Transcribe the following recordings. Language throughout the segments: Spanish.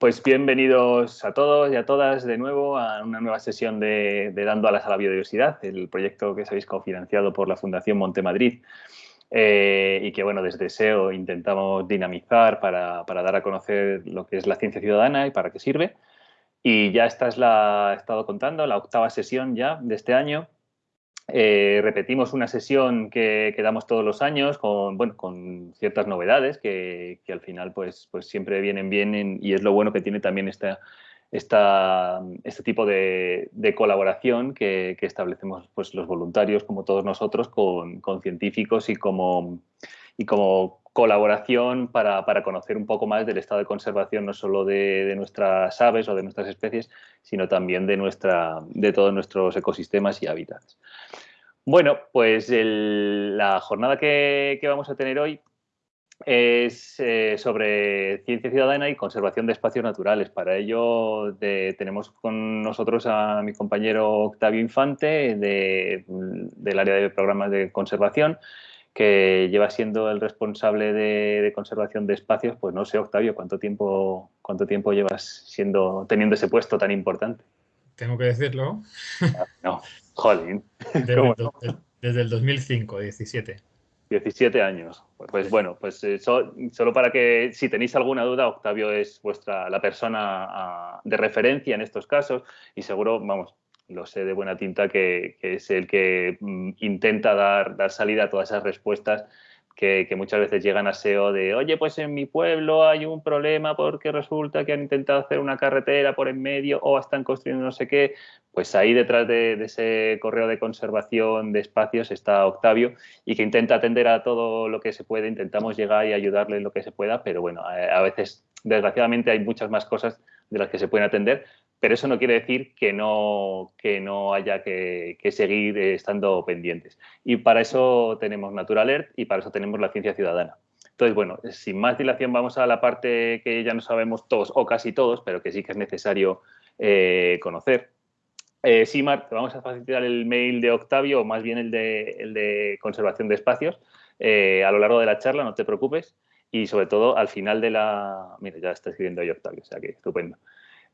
pues bienvenidos a todos y a todas de nuevo a una nueva sesión de, Dando Alas a la Biodiversidad, el proyecto que sabéis cofinanciado por la Fundación Montemadrid eh, y que, bueno, desde SEO intentamos dinamizar para, para, dar a conocer lo que es la ciencia ciudadana y para qué sirve. Y ya esta es la, he estado contando, la octava sesión ya de este año eh, repetimos una sesión que, damos todos los años con, bueno, con ciertas novedades que, al final pues, pues siempre vienen bien y es lo bueno que tiene también esta, esta, este tipo de, colaboración que, establecemos pues, los voluntarios, como todos nosotros, con, científicos y como, y como colaboración para, conocer un poco más del estado de conservación no solo de, de, nuestras aves o de nuestras especies, sino también de, nuestra, de todos nuestros ecosistemas y hábitats. Bueno, pues la jornada que, vamos a tener hoy es eh, sobre ciencia ciudadana y conservación de espacios naturales. Para ello tenemos con nosotros a mi compañero Octavio Infante del área de programas de conservación, que lleva siendo el responsable de, conservación de espacios, pues no sé, Octavio, ¿cuánto tiempo, cuánto tiempo llevas siendo, teniendo ese puesto tan importante? Tengo que decirlo. No, jolín. Desde, el 2005, 17. 17 años. Pues, bueno, pues eh, solo para que si tenéis alguna duda, Octavio es vuestra la persona ah, de referencia en estos casos y seguro, vamos, lo sé de buena tinta que, es el que mm, intenta dar, dar salida a todas esas respuestas que, muchas veces llegan a SEO de, oye, pues en mi pueblo hay un problema porque resulta que han intentado hacer una carretera por en medio o están construyendo no sé qué. Pues ahí detrás de, ese correo de conservación de espacios está Octavio y que intenta atender a todo lo que se puede, intentamos llegar y ayudarle en lo que se pueda, pero bueno, a veces, desgraciadamente, hay muchas más cosas de las que se pueden atender, pero eso no quiere decir que no, que no haya que, seguir estando pendientes. Y para eso tenemos NaturAlert y para eso tenemos la ciencia ciudadana. Entonces, bueno, sin más dilación vamos a la parte que ya no sabemos todos o casi todos, pero que sí que es necesario eh, conocer. Eh, Simar, te vamos a facilitar el mail de Octavio, o más bien el de, el de conservación de espacios, eh, a lo largo de la charla, no te preocupes. Y sobre todo, al final de la... Mira, ya está escribiendo ahí Octavio, o sea que estupendo.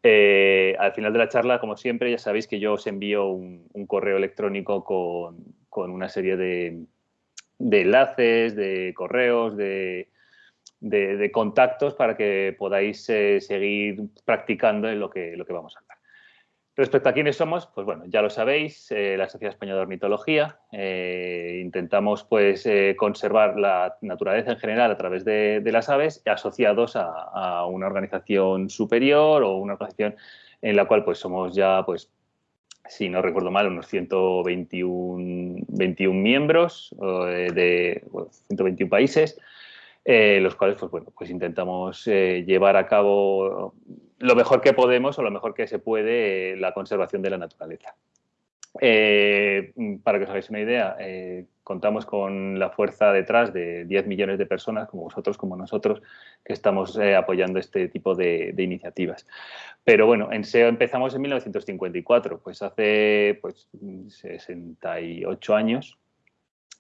Eh, al final de la charla, como siempre, ya sabéis que yo os envío un, correo electrónico con, una serie de, enlaces, de correos, de, contactos para que podáis eh, seguir practicando en lo que, lo que vamos a hablar. Respecto a quiénes somos, pues bueno, ya lo sabéis, eh, la Sociedad Española de Ornitología. Eh, intentamos pues eh, conservar la naturaleza en general a través de, las aves asociados a, una organización superior o una organización en la cual pues somos ya, pues, si no recuerdo mal, unos 121 21 miembros de 121 países. los cuales pues, bueno, pues intentamos llevar a cabo lo mejor que podemos o lo mejor que se puede eh, la conservación de la naturaleza. Eh, para que os hagáis una idea, eh, contamos con la fuerza detrás de 10 millones de personas, como vosotros, como nosotros, que estamos apoyando este tipo de, iniciativas. Pero bueno, en SEO empezamos en 1954, pues hace pues, 68 años,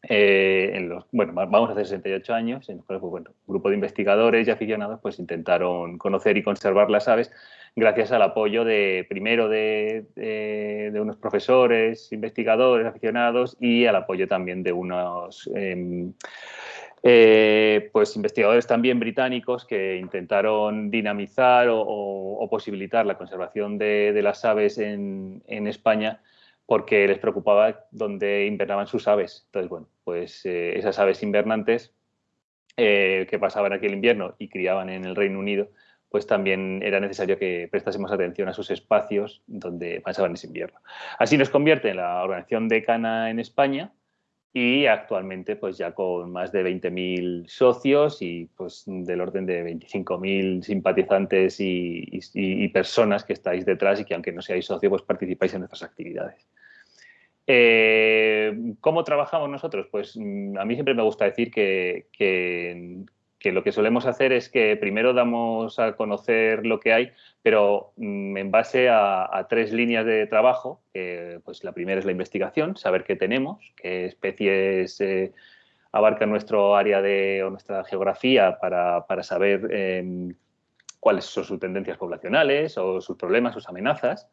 eh, en los, bueno, vamos a hacer 68 años, en los cuales, pues, bueno, un grupo de investigadores y aficionados pues intentaron conocer y conservar las aves gracias al apoyo de, primero de, unos profesores, investigadores, aficionados y al apoyo también de unos em, eh, pues investigadores también británicos que intentaron dinamizar o, posibilitar la conservación de, las aves en, en España porque les preocupaba dónde invernaban sus aves. Entonces, bueno, pues eh, esas aves invernantes eh, que pasaban aquí el invierno y criaban en el Reino Unido, pues también era necesario que prestásemos atención a sus espacios donde pasaban ese invierno. Así nos convierte en la organización decana en España y actualmente pues ya con más de 20.000 socios y pues del orden de 25.000 simpatizantes y, personas que estáis detrás y que aunque no seáis socios pues participáis en nuestras actividades. Eh, ¿Cómo trabajamos nosotros? Pues mm, a mí siempre me gusta decir que, lo que solemos hacer es que primero damos a conocer lo que hay, pero mm, en base a, tres líneas de trabajo. pues la primera es la investigación, saber qué tenemos, qué especies eh, abarcan nuestro área de, o nuestra geografía para, saber em, cuáles son sus tendencias poblacionales o sus problemas, sus amenazas.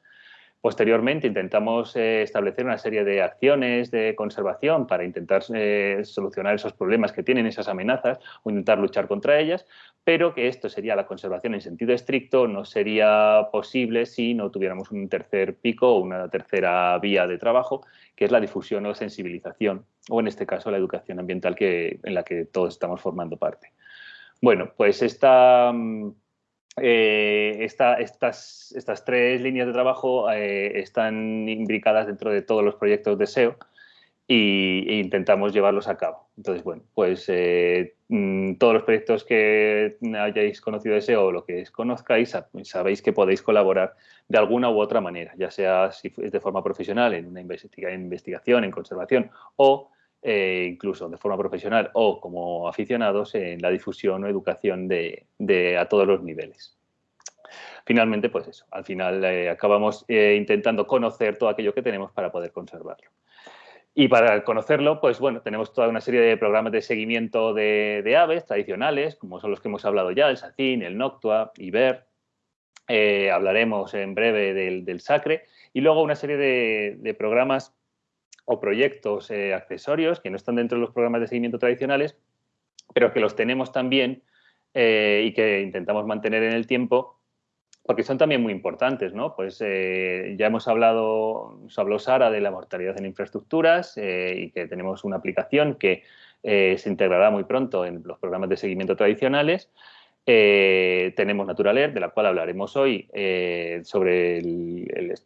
Posteriormente intentamos eh, establecer una serie de acciones de conservación para intentar eh, solucionar esos problemas que tienen esas amenazas o intentar luchar contra ellas, pero que esto sería la conservación en sentido estricto, no sería posible si no tuviéramos un tercer pico o una tercera vía de trabajo, que es la difusión o sensibilización, o en este caso la educación ambiental que, en la que todos estamos formando parte. Bueno, pues esta eh, estas, estas, tres líneas de trabajo eh, están imbricadas dentro de todos los proyectos de SEO e intentamos llevarlos a cabo. Entonces, bueno, pues eh, mm, todos los proyectos que hayáis conocido de SEO o lo que conozcáis, sabéis que podéis colaborar de alguna u otra manera, ya sea si es de forma profesional en una investigación, en conservación o eh, incluso de forma profesional o como aficionados en la difusión o educación de, a todos los niveles. Finalmente, pues eso, al final eh, acabamos eh, intentando conocer todo aquello que tenemos para poder conservarlo. Y para conocerlo, pues bueno, tenemos toda una serie de programas de seguimiento de, aves tradicionales, como son los que hemos hablado ya, el SACIN, el Noctua, IBER. hablaremos en breve del, SACRE. Y luego una serie de programas o proyectos eh, accesorios que no están dentro de los programas de seguimiento tradicionales, pero que los tenemos también eh, y que intentamos mantener en el tiempo porque son también muy importantes, ¿no? Pues eh, ya hemos hablado, nos habló Sara de la mortalidad en infraestructuras y que tenemos una aplicación que se integrará muy pronto en los programas de seguimiento tradicionales. tenemos NaturalEarth, de la cual hablaremos hoy, sobre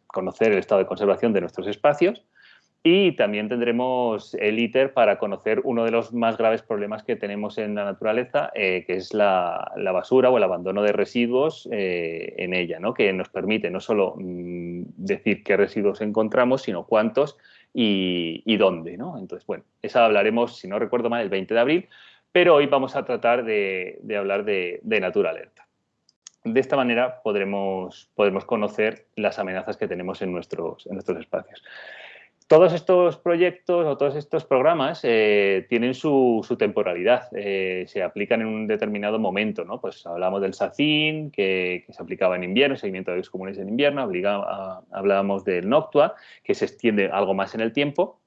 conocer el estado de conservación de nuestros espacios. Y también tendremos el ITER para conocer uno de los más graves problemas que tenemos en la naturaleza, eh, que es la, basura o el abandono de residuos eh, en ella, ¿no? que nos permite no solo mm, decir qué residuos encontramos, sino cuántos y, dónde. ¿no? Entonces, bueno, esa hablaremos, si no recuerdo mal, el 20 de abril, pero hoy vamos a tratar de, hablar de, de Naturalerta. De esta manera podremos, conocer las amenazas que tenemos en en nuestros espacios todos estos proyectos o todos estos programas eh, tienen su, temporalidad, eh, se aplican en un determinado momento, ¿no? Pues hablamos del SACIN, que, se aplicaba en invierno, seguimiento de los comunes en invierno, hablábamos del Noctua, que se extiende algo más en el tiempo,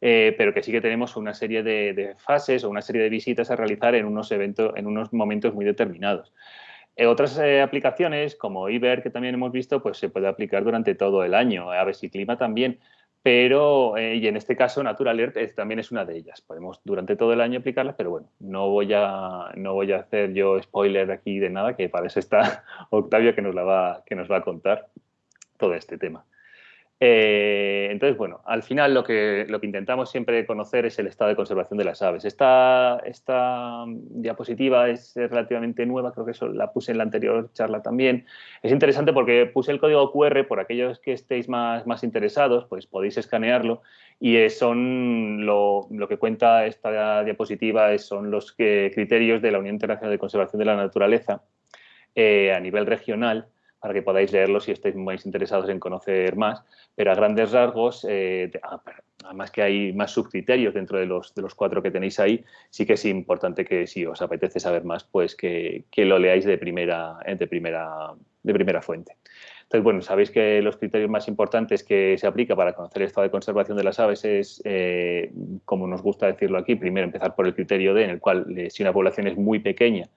eh, pero que sí que tenemos una serie de, fases o una serie de visitas a realizar en unos, eventos, en unos momentos muy determinados. otras aplicaciones, como IBER, que también hemos visto, pues se puede aplicar durante todo el año. Aves y Clima también pero, eh, y en este caso Natural también es una de ellas. Podemos durante todo el año aplicarlas, pero bueno, no voy a, no voy a hacer yo spoiler aquí de nada, que para eso está Octavio que nos, la va, que nos va a contar todo este tema. Eh, entonces, bueno, al final lo que, lo que intentamos siempre conocer es el estado de conservación de las aves. Esta, esta diapositiva es relativamente nueva, creo que eso la puse en la anterior charla también. Es interesante porque puse el código QR, por aquellos que estéis más, más interesados, pues podéis escanearlo y son lo, lo que cuenta esta diapositiva son los criterios de la Unión Internacional de Conservación de la Naturaleza eh, a nivel regional para que podáis leerlo si estáis más interesados en conocer más, pero a grandes rasgos, eh, ah, además que hay más subcriterios dentro de los, de los cuatro que tenéis ahí, sí que es importante que si os apetece saber más, pues que, lo leáis de primera, de, primera, de primera fuente. Entonces, bueno, sabéis que los criterios más importantes que se aplica para conocer el estado de conservación de las aves es, eh, como nos gusta decirlo aquí, primero empezar por el criterio D, en el cual eh, si una población es muy pequeña,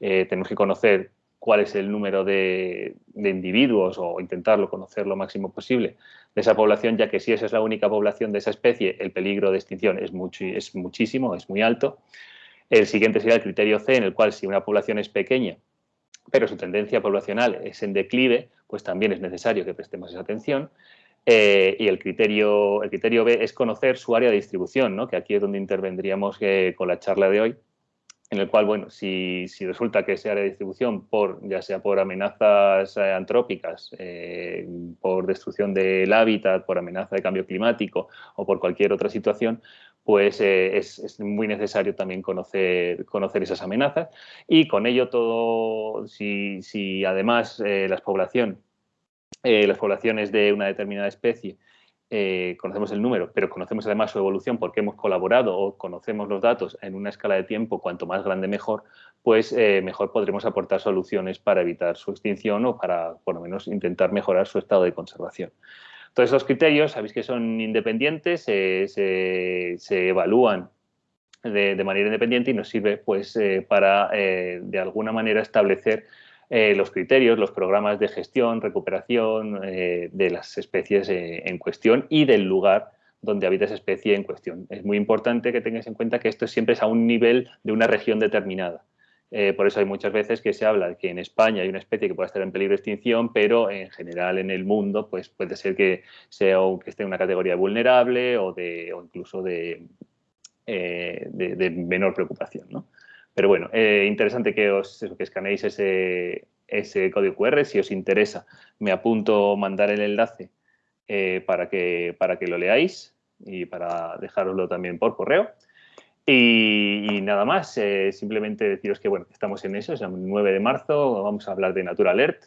tenemos que conocer cuál es el número de, individuos o intentarlo conocer lo máximo posible de esa población, ya que si esa es la única población de esa especie, el peligro de extinción es, es muchísimo, es muy alto. El siguiente sería el criterio C, en el cual si una población es pequeña, pero su tendencia poblacional es en declive, pues también es necesario que prestemos esa atención. Eh, y el criterio, el criterio B es conocer su área de distribución, ¿no? que aquí es donde intervendríamos eh, con la charla de hoy, en el cual, bueno, si, resulta que ese área de distribución, por, ya sea por amenazas eh, antrópicas, eh, por destrucción del hábitat, por amenaza de cambio climático o por cualquier otra situación, pues eh, es, muy necesario también conocer, conocer esas amenazas. Y con ello todo, si, si además las, población, las poblaciones de una determinada especie eh, conocemos el número, pero conocemos además su evolución porque hemos colaborado o conocemos los datos en una escala de tiempo cuanto más grande mejor, pues eh, mejor podremos aportar soluciones para evitar su extinción o para, por lo menos, intentar mejorar su estado de conservación. Todos esos criterios, sabéis que son independientes, se, evalúan de, manera independiente y nos sirve pues, eh, para, de alguna manera, establecer eh, los criterios, los programas de gestión, recuperación eh, de las especies eh, en cuestión y del lugar donde habita esa especie en cuestión. Es muy importante que tengáis en cuenta que esto siempre es a un nivel de una región determinada. por eso hay muchas veces que se habla de que en España hay una especie que puede estar en peligro de extinción, pero en general en el mundo pues puede ser que, sea, que esté en una categoría vulnerable o, de, o incluso de, de, menor preocupación. ¿no? Pero bueno, eh, interesante que os que escaneéis ese, ese código QR. Si os interesa, me apunto mandar el enlace eh, para, que, para que lo leáis y para dejaroslo también por correo. Y, nada más, eh, simplemente deciros que bueno, estamos en eso, es el 9 de marzo, vamos a hablar de Natura Alert.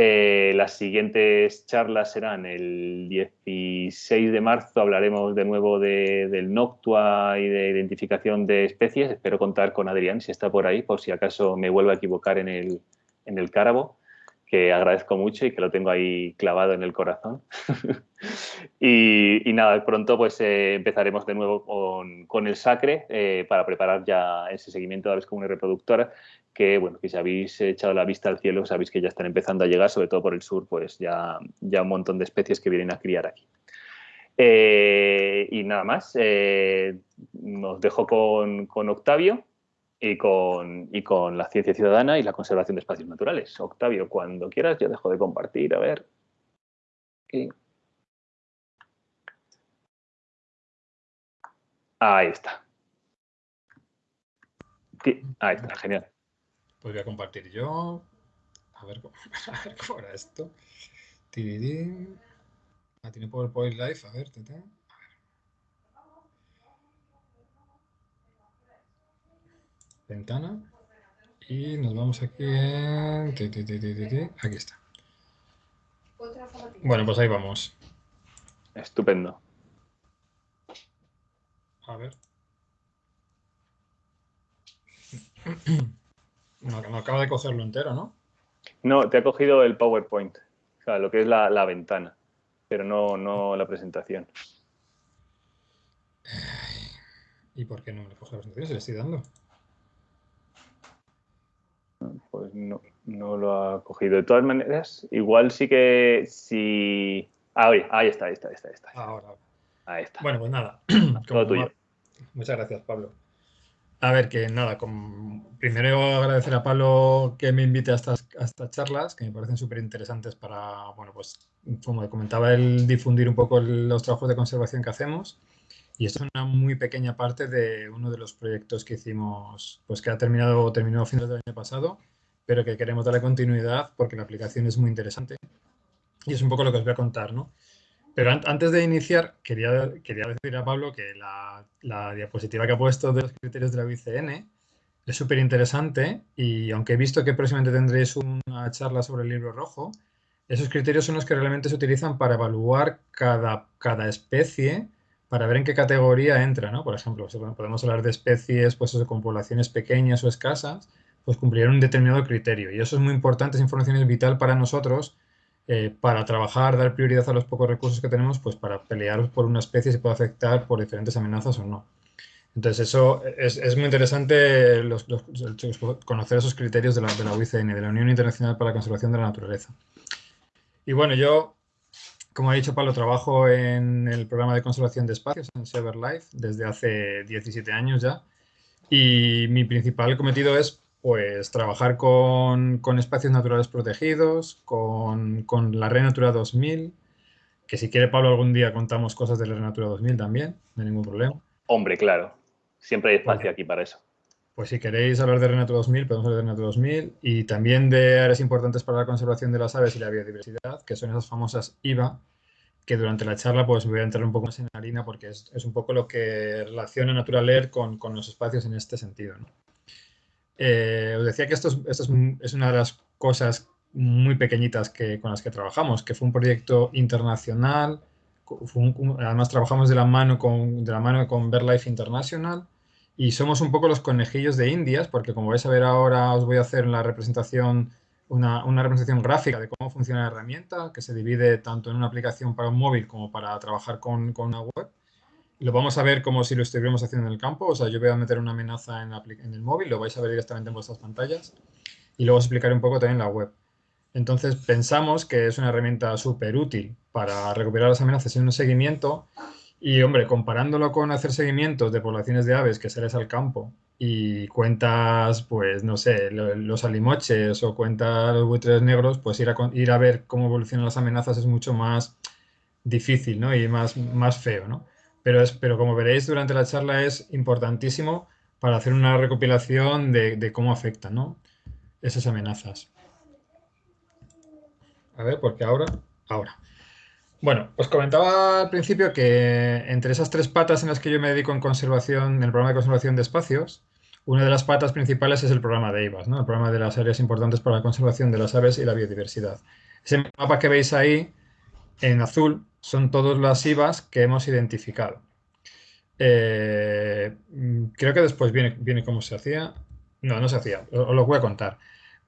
Eh, las siguientes charlas serán el 16 de marzo, hablaremos de nuevo del Noctua y de identificación de especies. Espero contar con Adrián, si está por ahí, por si acaso me vuelvo a equivocar en el, en el cárabo, que agradezco mucho y que lo tengo ahí clavado en el corazón. y, nada, pronto pues eh, empezaremos de nuevo con, el Sacre eh, para preparar ya ese seguimiento a la vez como una reproductora que, bueno, que si habéis echado la vista al cielo, sabéis que ya están empezando a llegar, sobre todo por el sur, pues ya, ya un montón de especies que vienen a criar aquí. Eh, y nada más, eh, os dejo con, con Octavio y con, y con, la ciencia ciudadana y la conservación de espacios naturales. Octavio, cuando quieras, yo dejo de compartir, a ver. Ahí está. Ahí está, genial. Pues voy a compartir yo. A ver, a ver cómo era esto. Ah, tiene PowerPoint Live. A ver, tete. Ventana. Y nos vamos aquí en... Aquí está. Bueno, pues ahí vamos. Estupendo. A ver. No, no acaba de cogerlo entero, ¿no? No, te ha cogido el PowerPoint, o sea, lo que es la, ventana, pero no, no la presentación. ¿Y por qué no me coge la presentación? Se le estoy dando. Pues no, no lo ha cogido. De todas maneras, igual sí que si... Ah, oye, ahí está, ahí está, ahí está. Ahí está. Ahora, Ahí está. Bueno, pues nada. Todo tuyo. Muchas gracias, Pablo. A ver, que nada, primero agradecer a Pablo que me invite a estas, estas charlas, que me parecen súper interesantes para, bueno, pues como comentaba, el difundir un poco los trabajos de conservación que hacemos. Y esto es una muy pequeña parte de uno de los proyectos que hicimos, pues que ha terminado, terminó a finales del año pasado, pero que queremos darle continuidad porque la aplicación es muy interesante. Y es un poco lo que os voy a contar, ¿no? Pero antes de iniciar, quería, quería decir a Pablo que la, diapositiva que ha puesto de los criterios de la UICN es súper interesante y aunque he visto que próximamente tendréis una charla sobre el libro rojo, esos criterios son los que realmente se utilizan para evaluar cada, cada especie para ver en qué categoría entra, ¿no? Por ejemplo, podemos hablar de especies pues, con poblaciones pequeñas o escasas, pues cumplirán un determinado criterio. Y eso es muy importante, esa información es vital para nosotros eh, para trabajar, dar prioridad a los pocos recursos que tenemos, pues para pelear por una especie si puede afectar por diferentes amenazas o no. Entonces, eso es, muy interesante conocer esos criterios de la, de la UICN, de la Unión Internacional para la Conservación de la Naturaleza. Y bueno, yo, como ha dicho Pablo, trabajo en el programa de conservación de espacios, en Life desde hace 17 años ya. Y mi principal cometido es pues trabajar con, espacios naturales protegidos, con, la Red Natura 2000, que si quiere Pablo algún día contamos cosas de la Red Natura 2000 también, no hay ningún problema. Hombre, claro, siempre hay espacio aquí para eso. Pues si queréis hablar de Red Natura 2000, podemos hablar de Red Natura 2000 y también de áreas importantes para la conservación de las aves y la biodiversidad, que son esas famosas IVA, que durante la charla pues voy a entrar un poco más en harina porque es, un poco lo que relaciona Natura con, con los espacios en este sentido. ¿no? Eh, os decía que esto, es, una de las cosas muy pequeñitas que, con las que trabajamos, que fue un proyecto internacional además trabajamos de la mano con, de la mano con BirdLife International y somos un poco los conejillos de Indias, porque como vais a ver ahora os voy a hacer la representación, una, representación gráfica de cómo funciona la herramienta, que se divide tanto en una aplicación para un móvil como para trabajar con, con una web. Lo vamos a ver como si lo estuviéramos haciendo en el campo, o sea, yo voy a meter una amenaza en, en el móvil, lo vais a ver directamente en vuestras pantallas y luego os explicaré un poco también la web. Entonces pensamos que es una herramienta súper útil para recuperar las amenazas en un seguimiento y, hombre, comparándolo con hacer seguimientos de poblaciones de aves que sales al campo y cuentas, pues, no sé, los alimoches o cuentas los buitres negros, pues ir a, ir a ver cómo evolucionan las amenazas es mucho más difícil, ¿no? Y más, más feo, ¿no? Pero, es, pero como veréis durante la charla es importantísimo para hacer una recopilación de, de cómo afectan, ¿no? Esas amenazas. A ver, porque ahora... Ahora. Bueno, os comentaba al principio que entre esas tres patas en las que yo me dedico en conservación, en el programa de conservación de espacios, una de las patas principales es el programa de IVAS, ¿no? el programa de las áreas importantes para la conservación de las aves y la biodiversidad. Ese mapa que veis ahí, en azul, son todas las IVAs que hemos identificado. Eh, creo que después viene, viene cómo se hacía. No, no se hacía, os lo voy a contar.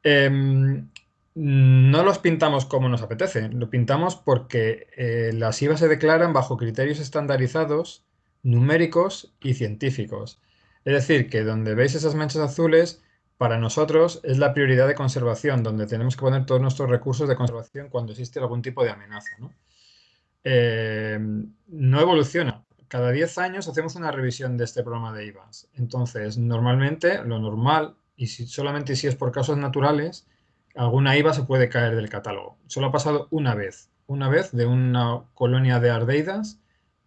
Em, no los pintamos como nos apetece, lo pintamos porque eh, las IVA se declaran bajo criterios estandarizados, numéricos y científicos. Es decir, que donde veis esas manchas azules, para nosotros es la prioridad de conservación, donde tenemos que poner todos nuestros recursos de conservación cuando existe algún tipo de amenaza. ¿no? No evoluciona. Cada 10 años hacemos una revisión de este programa de IVAs. Entonces, normalmente, lo normal, y si, solamente si es por causas naturales, alguna IVA se puede caer del catálogo. Solo ha pasado una vez, una vez de una colonia de ardeidas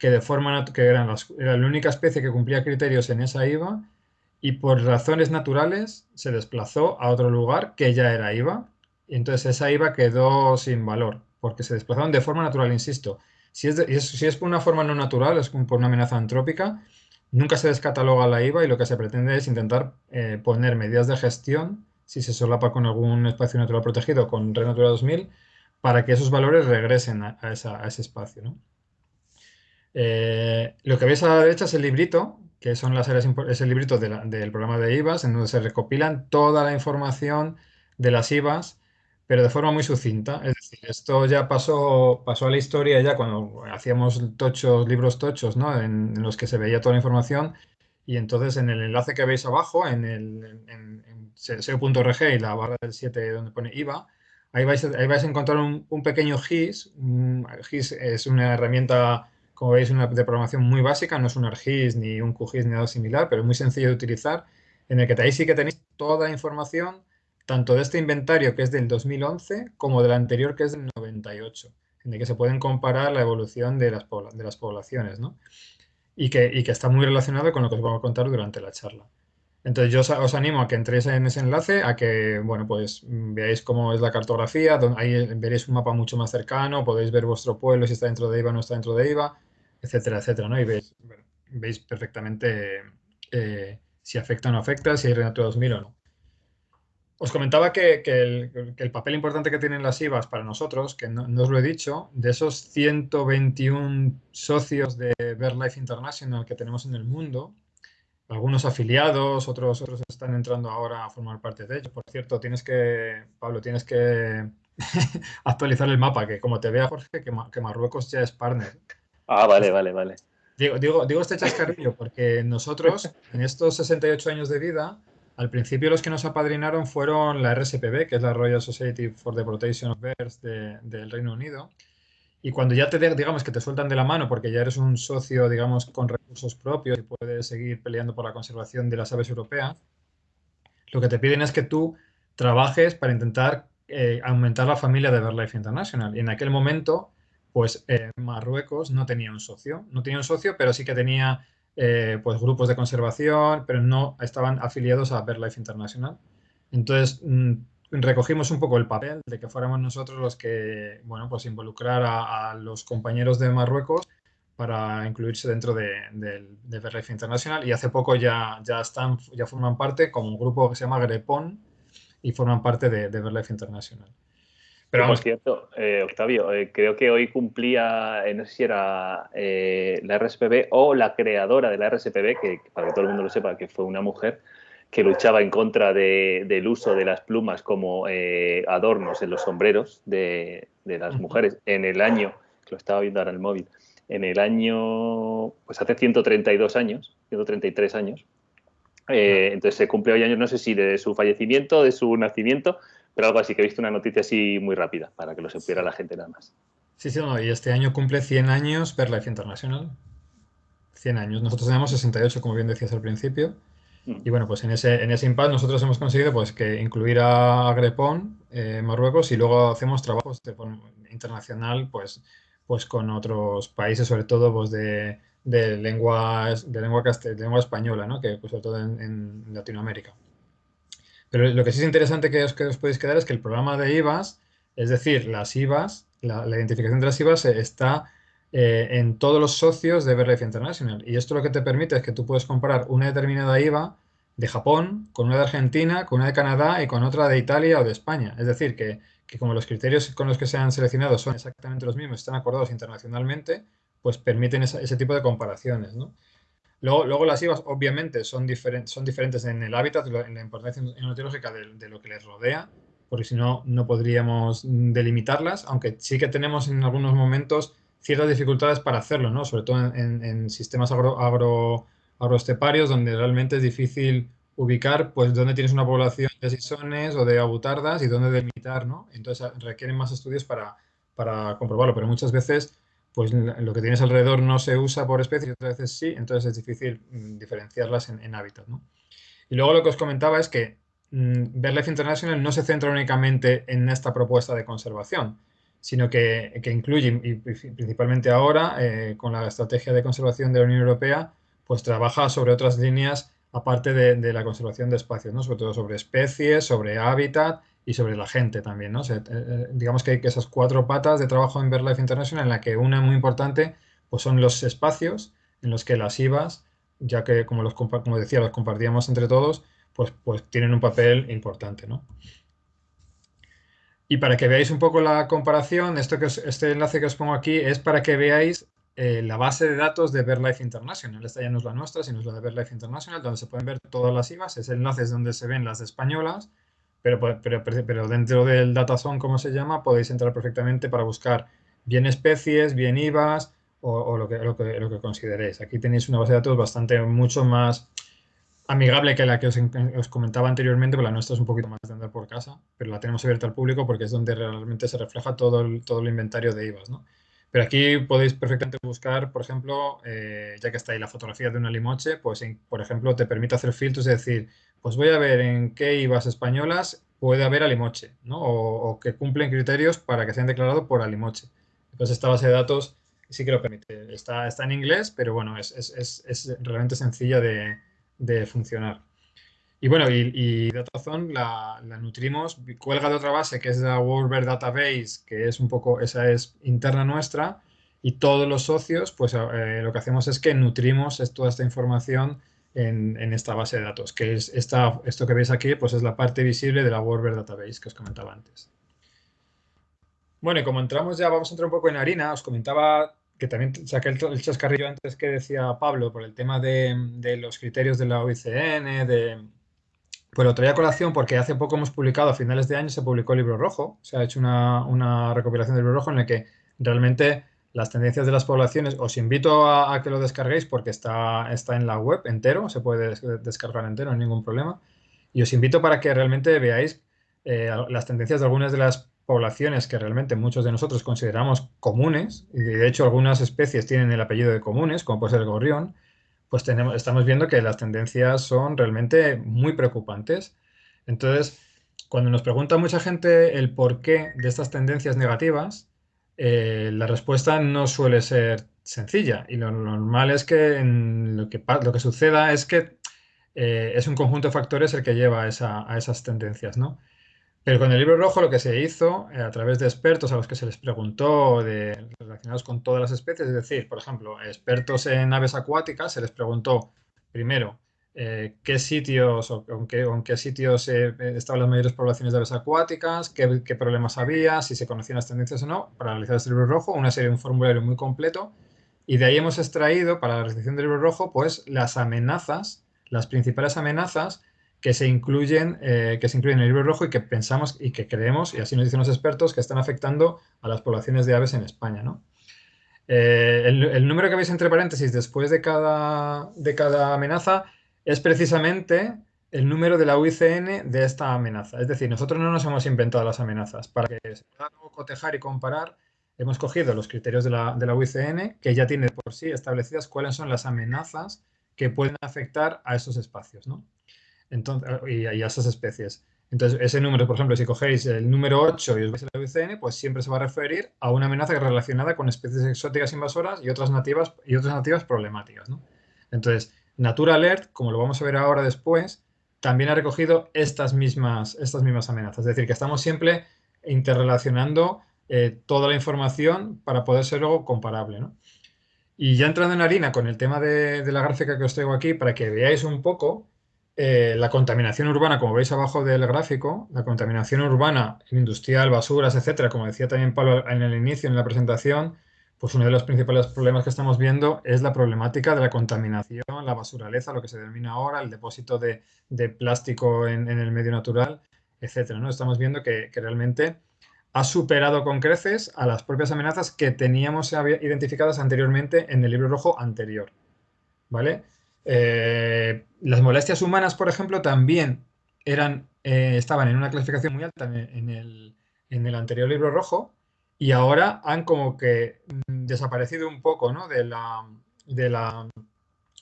que de forma que era la única especie que cumplía criterios en esa IVA y por razones naturales se desplazó a otro lugar que ya era IVA y entonces esa IVA quedó sin valor porque se desplazaron de forma natural, insisto. Si es, si es por una forma no natural, es por una amenaza antrópica, nunca se descataloga la IVA y lo que se pretende es intentar eh, poner medidas de gestión si se solapa con algún espacio natural protegido con Red Natura 2000, para que esos valores regresen a, ese espacio. Eh, lo que veis a la derecha es el librito, que son las áreas, es el librito del programa de IVAs, en donde se recopilan toda la información de las IVAs, pero de forma muy sucinta. Es decir, esto ya pasó, pasó a la historia ya cuando hacíamos tochos, libros tochos, ¿no? en, los que se veía toda la información, y entonces en el enlace que veis abajo, en, el, SEO.rg y la barra del 7 donde pone IVA, ahí vais, ahí vais a encontrar un, pequeño GIS. GIS es una herramienta, como veis, una, programación muy básica, no es un ArcGIS ni un QGIS ni nada similar, pero muy sencillo de utilizar, en el que ahí sí que tenéis toda la información, tanto de este inventario que es del 2011 como del anterior que es del 98, en el que se pueden comparar la evolución de las, de las poblaciones, ¿no? Y que, está muy relacionado con lo que os vamos a contar durante la charla. Entonces yo os, animo a que entréis en ese enlace, a que, bueno, pues veáis cómo es la cartografía, ahí veréis un mapa mucho más cercano, podéis ver vuestro pueblo si está dentro de IVA o no está dentro de IVA, etcétera, etcétera, ¿no? Y veis, veis perfectamente eh, si afecta o no afecta, si hay Renatura 2000 o no. Os comentaba que, el, papel importante que tienen las IVAs para nosotros, que no, os lo he dicho, de esos 121 socios de BirdLife International que tenemos en el mundo, algunos afiliados, otros, otros están entrando ahora a formar parte de ellos. Por cierto, tienes que, Pablo, tienes que actualizar el mapa, que como te vea Jorge, que, Marruecos ya es partner. Ah, vale, vale, vale. Digo, digo, digo este chascarrillo porque nosotros, en estos 68 años de vida, al principio los que nos apadrinaron fueron la RSPB, que es la Royal Society for the Protection of Birds del Reino Unido, y cuando ya te, digamos, que te sueltan de la mano porque ya eres un socio, digamos, con recursos propios y puedes seguir peleando por la conservación de las aves europeas, lo que te piden es que tú trabajes para intentar eh, aumentar la familia de BirdLife International. Y en aquel momento, pues eh, Marruecos no tenía un socio. No tenía un socio, pero sí que tenía eh, pues grupos de conservación, pero no estaban afiliados a BirdLife International. Entonces, mm, recogimos un poco el papel de que fuéramos nosotros los que, bueno, pues involucrar a, los compañeros de Marruecos para incluirse dentro de, de, de Internacional y hace poco ya, ya, están, ya forman parte como un grupo que se llama Grepon y forman parte de, de Internacional. Pero por cierto, eh, Octavio, eh, creo que hoy cumplía, no sé si era la RSPB o la creadora de la RSPB, que para que todo el mundo lo sepa, que fue una mujer, que luchaba en contra del uso de las plumas como eh, adornos en los sombreros de, las mujeres. En el año, que lo estaba viendo ahora en el móvil, en el año, pues hace 132 años, 133 años. Eh, entonces se cumple hoy años, no sé si de su fallecimiento, de su nacimiento, pero algo así, que he visto una noticia así muy rápida, para que lo supiera la gente nada más. Sí, sí, no, y este año cumple 100 años Life International. 100 años. Nosotros tenemos 68, como bien decías al principio. Y bueno, pues en ese, en ese impasse nosotros hemos conseguido pues, que incluir a Agrepón, eh, Marruecos, y luego hacemos trabajos de, internacional pues, pues con otros países, sobre todo pues, de, de, lenguas, de, lengua, de lengua española, ¿no? que pues, sobre todo en, Latinoamérica. Pero lo que sí es interesante que os, que os podéis quedar es que el programa de IVAs, es decir, las IVAs, la, identificación de las IVAs está eh, en todos los socios de Verlife International. Y esto lo que te permite es que tú puedes comparar una determinada IVA de Japón con una de Argentina, con una de Canadá y con otra de Italia o de España. Es decir, que, como los criterios con los que se han seleccionado son exactamente los mismos, están acordados internacionalmente, pues permiten ese tipo de comparaciones. Luego, luego, las IVAs obviamente son, son diferentes en el hábitat, en la importancia enotológica de, de, lo que les rodea, porque si no, no podríamos delimitarlas, aunque sí que tenemos en algunos momentos ciertas dificultades para hacerlo, ¿no? Sobre todo en, sistemas agro, agro, agroesteparios donde realmente es difícil ubicar pues dónde tienes una población de sisones o de abutardas y dónde delimitar, ¿no? Entonces requieren más estudios para, para comprobarlo, pero muchas veces pues lo que tienes alrededor no se usa por especie y otras veces sí, entonces es difícil mm, diferenciarlas en, hábitat, ¿no? Y luego lo que os comentaba es que mm, Verlife International no se centra únicamente en esta propuesta de conservación, sino que, incluye, y principalmente ahora, eh, con la estrategia de conservación de la Unión Europea, pues trabaja sobre otras líneas aparte de, la conservación de espacios, ¿no? sobre todo sobre especies, sobre hábitat y sobre la gente también. ¿no? Eh, eh, digamos que hay esas cuatro patas de trabajo en BirdLife International, en la que una muy importante pues son los espacios en los que las IVAs, ya que como, los, como decía, los compartíamos entre todos, pues, pues tienen un papel importante. ¿no? Y para que veáis un poco la comparación, esto que este enlace que os pongo aquí es para que veáis eh, la base de datos de BirdLife International. Esta ya no es la nuestra, sino es la de BirdLife International, donde se pueden ver todas las IVAs. Es donde se ven las españolas, pero, pero, pero dentro del datazone, como se llama, podéis entrar perfectamente para buscar bien especies, bien IVAs o, lo, que, lo, que, lo que consideréis. Aquí tenéis una base de datos bastante, mucho más amigable que la que os, comentaba anteriormente, pero la nuestra es un poquito más de andar por casa, pero la tenemos abierta al público porque es donde realmente se refleja todo el, todo el inventario de IVAs. ¿no? Pero aquí podéis perfectamente buscar, por ejemplo, eh, ya que está ahí la fotografía de una limoche, pues por ejemplo te permite hacer filtros, es decir, pues voy a ver en qué IVAs españolas puede haber alimoche, ¿no? o, que cumplen criterios para que sean declarados por alimoche. Entonces esta base de datos sí que lo permite. Está, está en inglés, pero bueno, es, es, es realmente sencilla de, de funcionar. Y bueno, y, y Datazone la, nutrimos, cuelga de otra base que es la Worldbird Database, que es un poco, esa es interna nuestra, y todos los socios, pues eh, lo que hacemos es que nutrimos toda esta información en, esta base de datos, que es esta, esto que veis aquí, pues es la parte visible de la Worldbird Database que os comentaba antes. Bueno, y como entramos ya, vamos a entrar un poco en harina, os comentaba que también saqué el, chascarrillo antes que decía Pablo por el tema de, los criterios de la OICN, de, pues lo traía colación porque hace poco hemos publicado, a finales de año se publicó el libro rojo, se ha hecho una, recopilación del libro rojo en el que realmente las tendencias de las poblaciones, os invito a, que lo descarguéis porque está, está en la web entero, se puede descargar entero, no hay ningún problema. Y os invito para que realmente veáis eh, las tendencias de algunas de las poblaciones que realmente muchos de nosotros consideramos comunes, y de hecho algunas especies tienen el apellido de comunes, como puede ser el gorrión, pues tenemos, estamos viendo que las tendencias son realmente muy preocupantes. Entonces, cuando nos pregunta mucha gente el porqué de estas tendencias negativas, eh, la respuesta no suele ser sencilla. Y lo normal es que lo, que lo que suceda es que eh, es un conjunto de factores el que lleva a esas tendencias, ¿no? Pero con el libro rojo lo que se hizo, eh, a través de expertos a los que se les preguntó de, relacionados con todas las especies, es decir, por ejemplo, expertos en aves acuáticas, se les preguntó primero eh, qué sitios o en qué, sitios eh, estaban las mayores poblaciones de aves acuáticas, qué, problemas había, si se conocían las tendencias o no, para realizar este libro rojo, una serie, un formulario muy completo. Y de ahí hemos extraído para la recepción del libro rojo, pues las amenazas, las principales amenazas que se incluyen, eh, que se incluyen en el libro rojo y que pensamos y que creemos, y así nos dicen los expertos, que están afectando a las poblaciones de aves en España. ¿no? el, el, número que veis entre paréntesis después de cada, de cada amenaza es precisamente el número de la UICN de esta amenaza. Es decir, nosotros no nos hemos inventado las amenazas. Para que se pueda cotejar y comparar, hemos cogido los criterios de la, UICN, que ya tiene por sí establecidas cuáles son las amenazas que pueden afectar a esos espacios ¿no? Entonces, y, a esas especies. Entonces, ese número, por ejemplo, si cogéis el número 8 y os veis la UICN, pues siempre se va a referir a una amenaza relacionada con especies exóticas invasoras y otras nativas, y otras nativas problemáticas. ¿no? Entonces, Natura Alert, como lo vamos a ver ahora después, también ha recogido estas mismas, estas mismas amenazas. Es decir, que estamos siempre interrelacionando eh, toda la información para poder ser luego comparable. Y ya entrando en harina con el tema de, la gráfica que os traigo aquí, para que veáis un poco eh, la contaminación urbana, como veis abajo del gráfico, la contaminación urbana, industrial, basuras, etcétera, como decía también Pablo en el inicio, en la presentación, pues uno de los principales problemas que estamos viendo es la problemática de la contaminación, la basuraleza, lo que se denomina ahora, el depósito de, plástico en, el medio natural, etcétera. ¿no? Estamos viendo que, realmente ha superado con creces a las propias amenazas que teníamos identificadas anteriormente en el libro rojo anterior. ¿Vale? Eh, las molestias humanas, por ejemplo, también eran, eh, estaban en una clasificación muy alta en el anterior libro rojo, y ahora han como que mm, desaparecido un poco ¿no? de, la, de, la,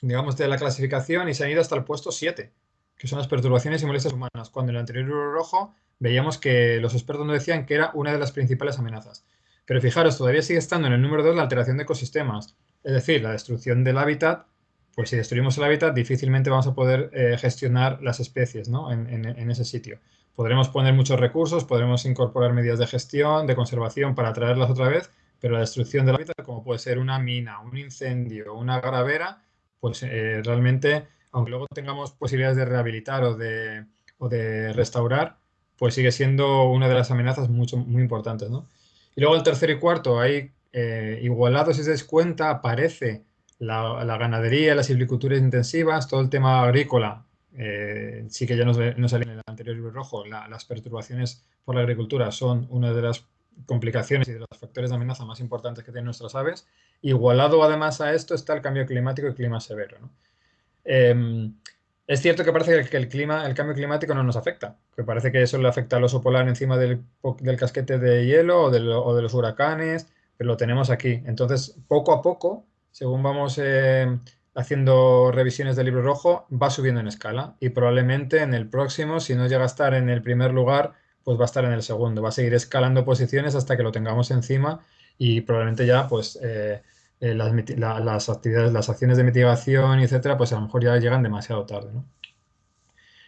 digamos, de la clasificación y se han ido hasta el puesto 7, que son las perturbaciones y molestias humanas, cuando en el anterior rojo veíamos que los expertos nos decían que era una de las principales amenazas. Pero fijaros, todavía sigue estando en el número 2 la alteración de ecosistemas, es decir, la destrucción del hábitat, pues si destruimos el hábitat difícilmente vamos a poder eh, gestionar las especies ¿no? en, en ese sitio. Podremos poner muchos recursos, podremos incorporar medidas de gestión, de conservación para traerlas otra vez, pero la destrucción del hábitat, como puede ser una mina, un incendio, una gravera, pues eh, realmente, aunque luego tengamos posibilidades de rehabilitar o de, o de restaurar, pues sigue siendo una de las amenazas mucho, muy importantes. ¿no? Y luego el tercero y cuarto, ahí eh, igualados, si os dais cuenta, aparece la, la, ganadería, las silviculturas intensivas, todo el tema agrícola eh, sí que ya nos, nos en el anterior libro rojo, las perturbaciones por la agricultura son una de las complicaciones y de los factores de amenaza más importantes que tienen nuestras aves. Igualado además a esto está el cambio climático y clima severo. Em, es cierto que parece que el, clima, el cambio climático no nos afecta, que parece que eso le afecta al oso polar encima del, casquete de hielo o de, los huracanes, pero lo tenemos aquí. Entonces, poco a poco, según vamos eh, haciendo revisiones del libro rojo, va subiendo en escala y probablemente en el próximo, si no llega a estar en el primer lugar, pues va a estar en el segundo. Va a seguir escalando posiciones hasta que lo tengamos encima y probablemente ya pues eh, eh, las, actividades, las acciones de mitigación, etcétera, pues a lo mejor ya llegan demasiado tarde.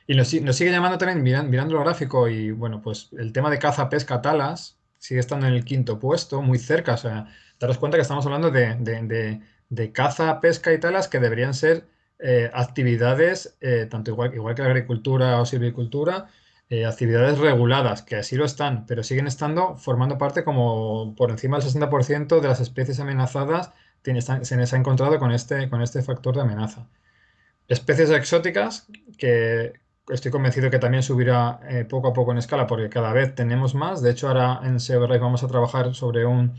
Y nos, sigue llamando también, mirando, el gráfico, y bueno, pues el tema de caza, pesca, talas, sigue estando en el quinto puesto, muy cerca. O sea, daros cuenta que estamos hablando de caza, pesca y talas que deberían ser eh, actividades, eh, tanto igual, igual que la agricultura o silvicultura, eh, actividades reguladas, que así lo están, pero siguen estando formando parte como por encima del 60% de las especies amenazadas se les ha encontrado con este, con este factor de amenaza. Especies exóticas que estoy convencido que también subirá poco a poco en escala porque cada vez tenemos más. De hecho, ahora en SEO vamos a trabajar sobre un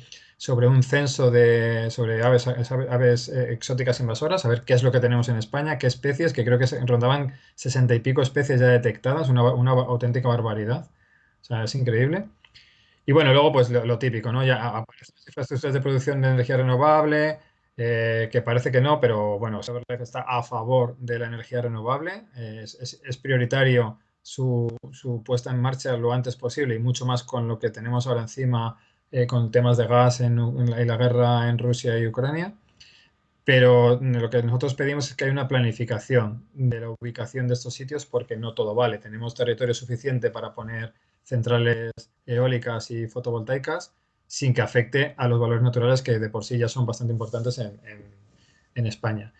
sobre un censo de, sobre aves, aves eh, exóticas invasoras, a ver qué es lo que tenemos en España, qué especies, que creo que rondaban sesenta y pico especies ya detectadas, una, una, auténtica barbaridad. O sea, es increíble. Y bueno, luego pues lo, típico, ¿no? Ya aparecen las infraestructuras de producción de energía renovable, eh, que parece que no, pero bueno, está a favor de la energía renovable. Es, es, es prioritario su, su, puesta en marcha lo antes posible y mucho más con lo que tenemos ahora encima eh, con temas de gas en, la, guerra en Rusia y Ucrania. Pero lo que nosotros pedimos es que haya una planificación de la ubicación de estos sitios porque no todo vale. Tenemos territorio suficiente para poner centrales eólicas y fotovoltaicas sin que afecte a los valores naturales que de por sí ya son bastante importantes en, España.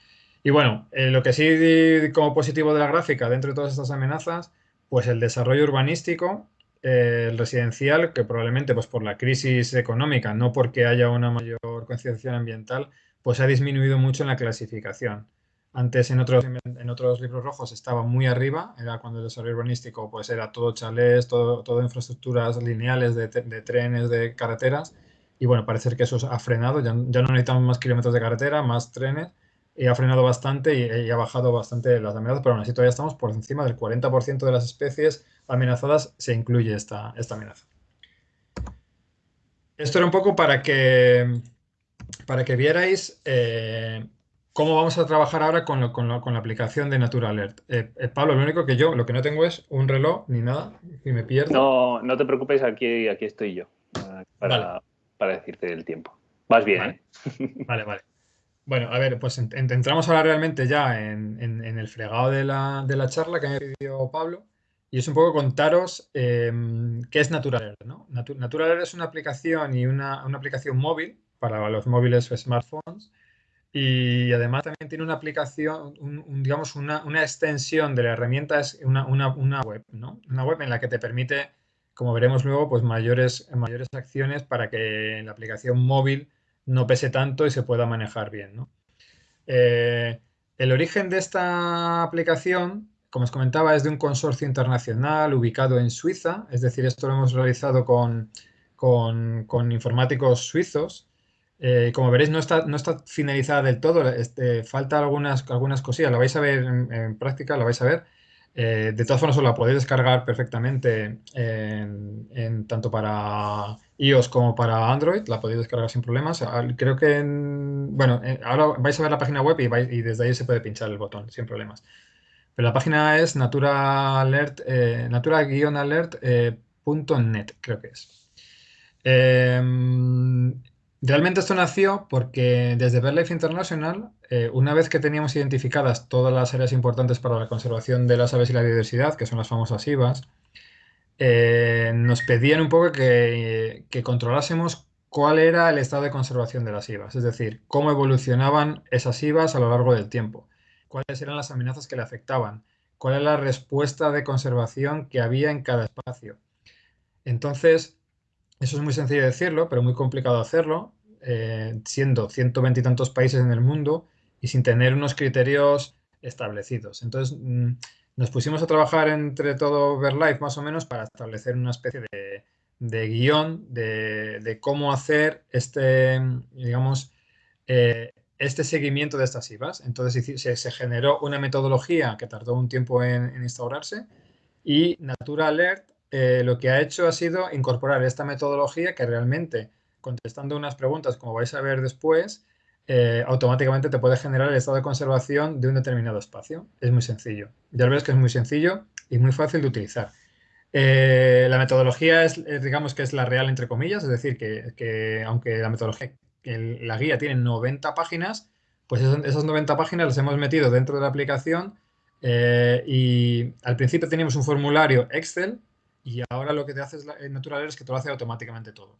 Y bueno, eh, lo que sí como positivo de la gráfica dentro de todas estas amenazas, pues el desarrollo urbanístico, eh, el residencial, que probablemente pues por la crisis económica, no porque haya una mayor concienciación ambiental, pues ha disminuido mucho en la clasificación. Antes en otros, en otros libros rojos estaba muy arriba, era cuando el desarrollo urbanístico pues era todo chalés, todo, todo infraestructuras lineales de, trenes, de carreteras, y bueno, parece que eso ha frenado, ya, ya no necesitamos más kilómetros de carretera, más trenes, y ha frenado bastante y, ha bajado bastante las amenazas, pero aún así todavía estamos por encima del 40% de las especies amenazadas se incluye esta, esta amenaza. Esto era un poco para que, para que vierais eh, cómo vamos a trabajar ahora con, con, la aplicación de Natura Alert. Eh, eh, Pablo, lo único que yo, lo que no tengo es un reloj ni nada y me pierdo. No, no te preocupes, aquí, aquí estoy yo para, para decirte el tiempo. Vas bien, ¿eh? Vale, vale. Bueno, a ver, pues entramos ahora realmente ya en, el fregado de la, charla que me pidió Pablo y es un poco contaros em, qué es Natural ¿no? Natural es una aplicación y una, aplicación móvil para los móviles o smartphones y además también tiene una aplicación, digamos, una, extensión de la herramienta, es una, una, web, ¿no? Una web en la que te permite, como veremos luego, pues mayores, mayores acciones para que la aplicación móvil no pese tanto y se pueda manejar bien. Eh, el origen de esta aplicación, como os comentaba, es de un consorcio internacional ubicado en Suiza, es decir, esto lo hemos realizado con, con, informáticos suizos. Eh, como veréis, no está, no está finalizada del todo, este, falta algunas, algunas cosillas, la vais a ver en, práctica, la vais a ver. Eh, de todas formas, os la podéis descargar perfectamente en, tanto para iOS como para Android, la podéis descargar sin problemas. Creo que, bueno, eh, ahora vais a ver la página web y, y, desde ahí se puede pinchar el botón sin problemas. Pero la página es natura alert, eh, natura-alert.net, eh, creo que es. Em, realmente esto nació porque desde BirdLife International, una vez que teníamos identificadas todas las áreas importantes para la conservación de las aves y la biodiversidad, que son las famosas IVAs, eh, nos pedían un poco que, controlásemos cuál era el estado de conservación de las IVAs, es decir, cómo evolucionaban esas IVAs a lo largo del tiempo, cuáles eran las amenazas que le afectaban, cuál era la respuesta de conservación que había en cada espacio. Entonces, eso es muy sencillo decirlo, pero muy complicado hacerlo, eh, siendo 120 y tantos países en el mundo y sin tener unos criterios establecidos. Entonces, mm, nos pusimos a trabajar entre todo VerLife más o menos para establecer una especie de, guion de, cómo hacer este, digamos, eh, este seguimiento de estas IVAs. Entonces se, generó una metodología que tardó un tiempo en, instaurarse y Natura Alert eh, lo que ha hecho ha sido incorporar esta metodología que realmente, contestando unas preguntas, como vais a ver después, eh, automáticamente te puede generar el estado de conservación de un determinado espacio. Es muy sencillo. Ya ves que es muy sencillo y muy fácil de utilizar. Eh, la metodología es, digamos que es la real entre comillas, es decir, que, aunque la metodología, la guía tiene 90 páginas, pues esas, 90 páginas las hemos metido dentro de la aplicación eh, y al principio teníamos un formulario Excel y ahora lo que te hace es Natural es que te lo hace automáticamente todo.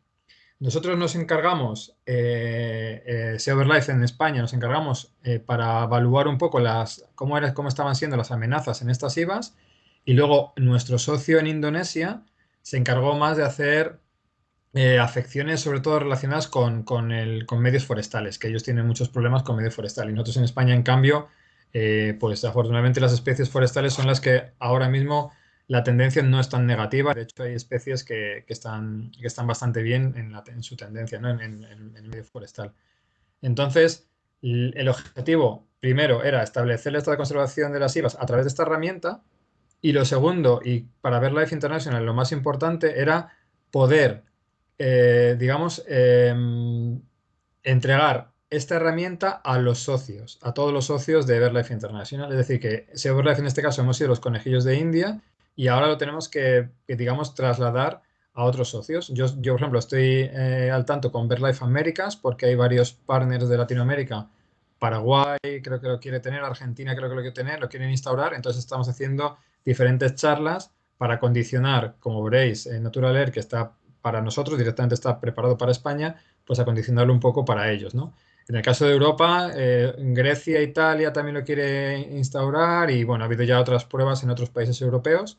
Nosotros nos encargamos, eh, eh en España, nos encargamos eh, para evaluar un poco las, cómo, era, cómo estaban siendo las amenazas en estas IVAs y luego nuestro socio en Indonesia se encargó más de hacer eh, afecciones sobre todo relacionadas con, el, con, medios forestales, que ellos tienen muchos problemas con medios forestales. Y nosotros en España, en cambio, pues afortunadamente las especies forestales son las que ahora mismo la tendencia no es tan negativa. De hecho, hay especies que, están, que están bastante bien en, su tendencia, ¿no? en, el medio forestal. Entonces, el objetivo primero era establecer el estado de conservación de las IVAs a través de esta herramienta y lo segundo, y para ver Life International lo más importante, era poder, eh, digamos, em, entregar esta herramienta a los socios, a todos los socios de Everlife International. Es decir, que Everlife en este caso hemos sido los conejillos de India y ahora lo tenemos que, digamos, trasladar a otros socios. Yo, yo por ejemplo, estoy eh, al tanto con BirdLife Américas porque hay varios partners de Latinoamérica. Paraguay creo que lo quiere tener, Argentina creo que lo quiere tener, lo quieren instaurar. Entonces estamos haciendo diferentes charlas para condicionar, como veréis, en Natural Air, que está para nosotros, directamente está preparado para España, pues a condicionarlo un poco para ellos, ¿no? En el caso de Europa, eh, Grecia, Italia también lo quiere instaurar y bueno, ha habido ya otras pruebas en otros países europeos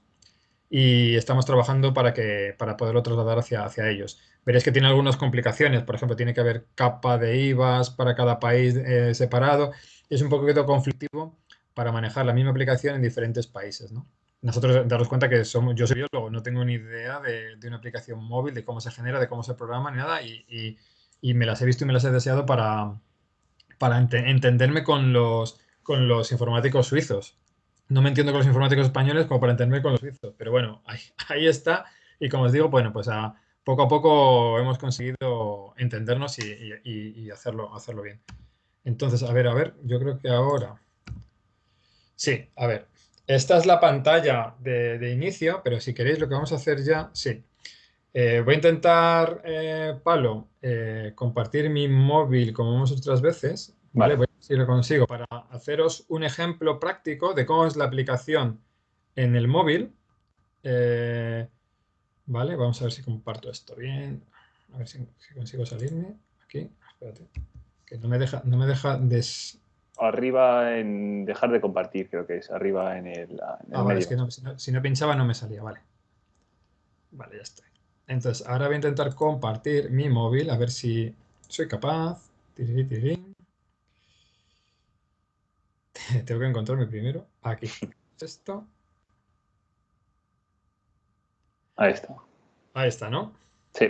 y estamos trabajando para, que, para poderlo trasladar hacia, hacia ellos. Veréis que tiene algunas complicaciones, por ejemplo, tiene que haber capa de IVAs para cada país eh, separado. Es un poquito conflictivo para manejar la misma aplicación en diferentes países. ¿no? Nosotros daros cuenta que somos, yo soy biólogo, no tengo ni idea de, de, una aplicación móvil, de cómo se genera, de cómo se programa, ni nada, y, y, y me las he visto y me las he deseado para, para ent entenderme con los, con los informáticos suizos no me entiendo con los informáticos españoles como para entenderme con los suizos, pero bueno, ahí, ahí, está. Y como os digo, bueno, pues a, poco a poco hemos conseguido entendernos y, y, y, hacerlo, hacerlo bien. Entonces, a ver, a ver, yo creo que ahora... Sí, a ver, esta es la pantalla de, de inicio, pero si queréis lo que vamos a hacer ya, sí. Eh, voy a intentar, eh, Palo, eh, compartir mi móvil como hemos hecho otras veces. Vale, voy a ver si lo consigo para haceros un ejemplo práctico de cómo es la aplicación en el móvil. Vale, vamos a ver si comparto esto bien. A ver si, si, consigo salirme. Aquí, espérate. Que no me deja, no me deja des... Arriba en dejar de compartir, creo que es. Arriba en el, en el ah, vale, es que no, si, no, si no pinchaba no me salía, vale. Vale, ya estoy. Entonces, ahora voy a intentar compartir mi móvil, a ver si soy capaz. Tirirí, tirirí. Tengo que encontrarme primero. Aquí. Esto. Ahí está. Ahí está, ¿no? Sí.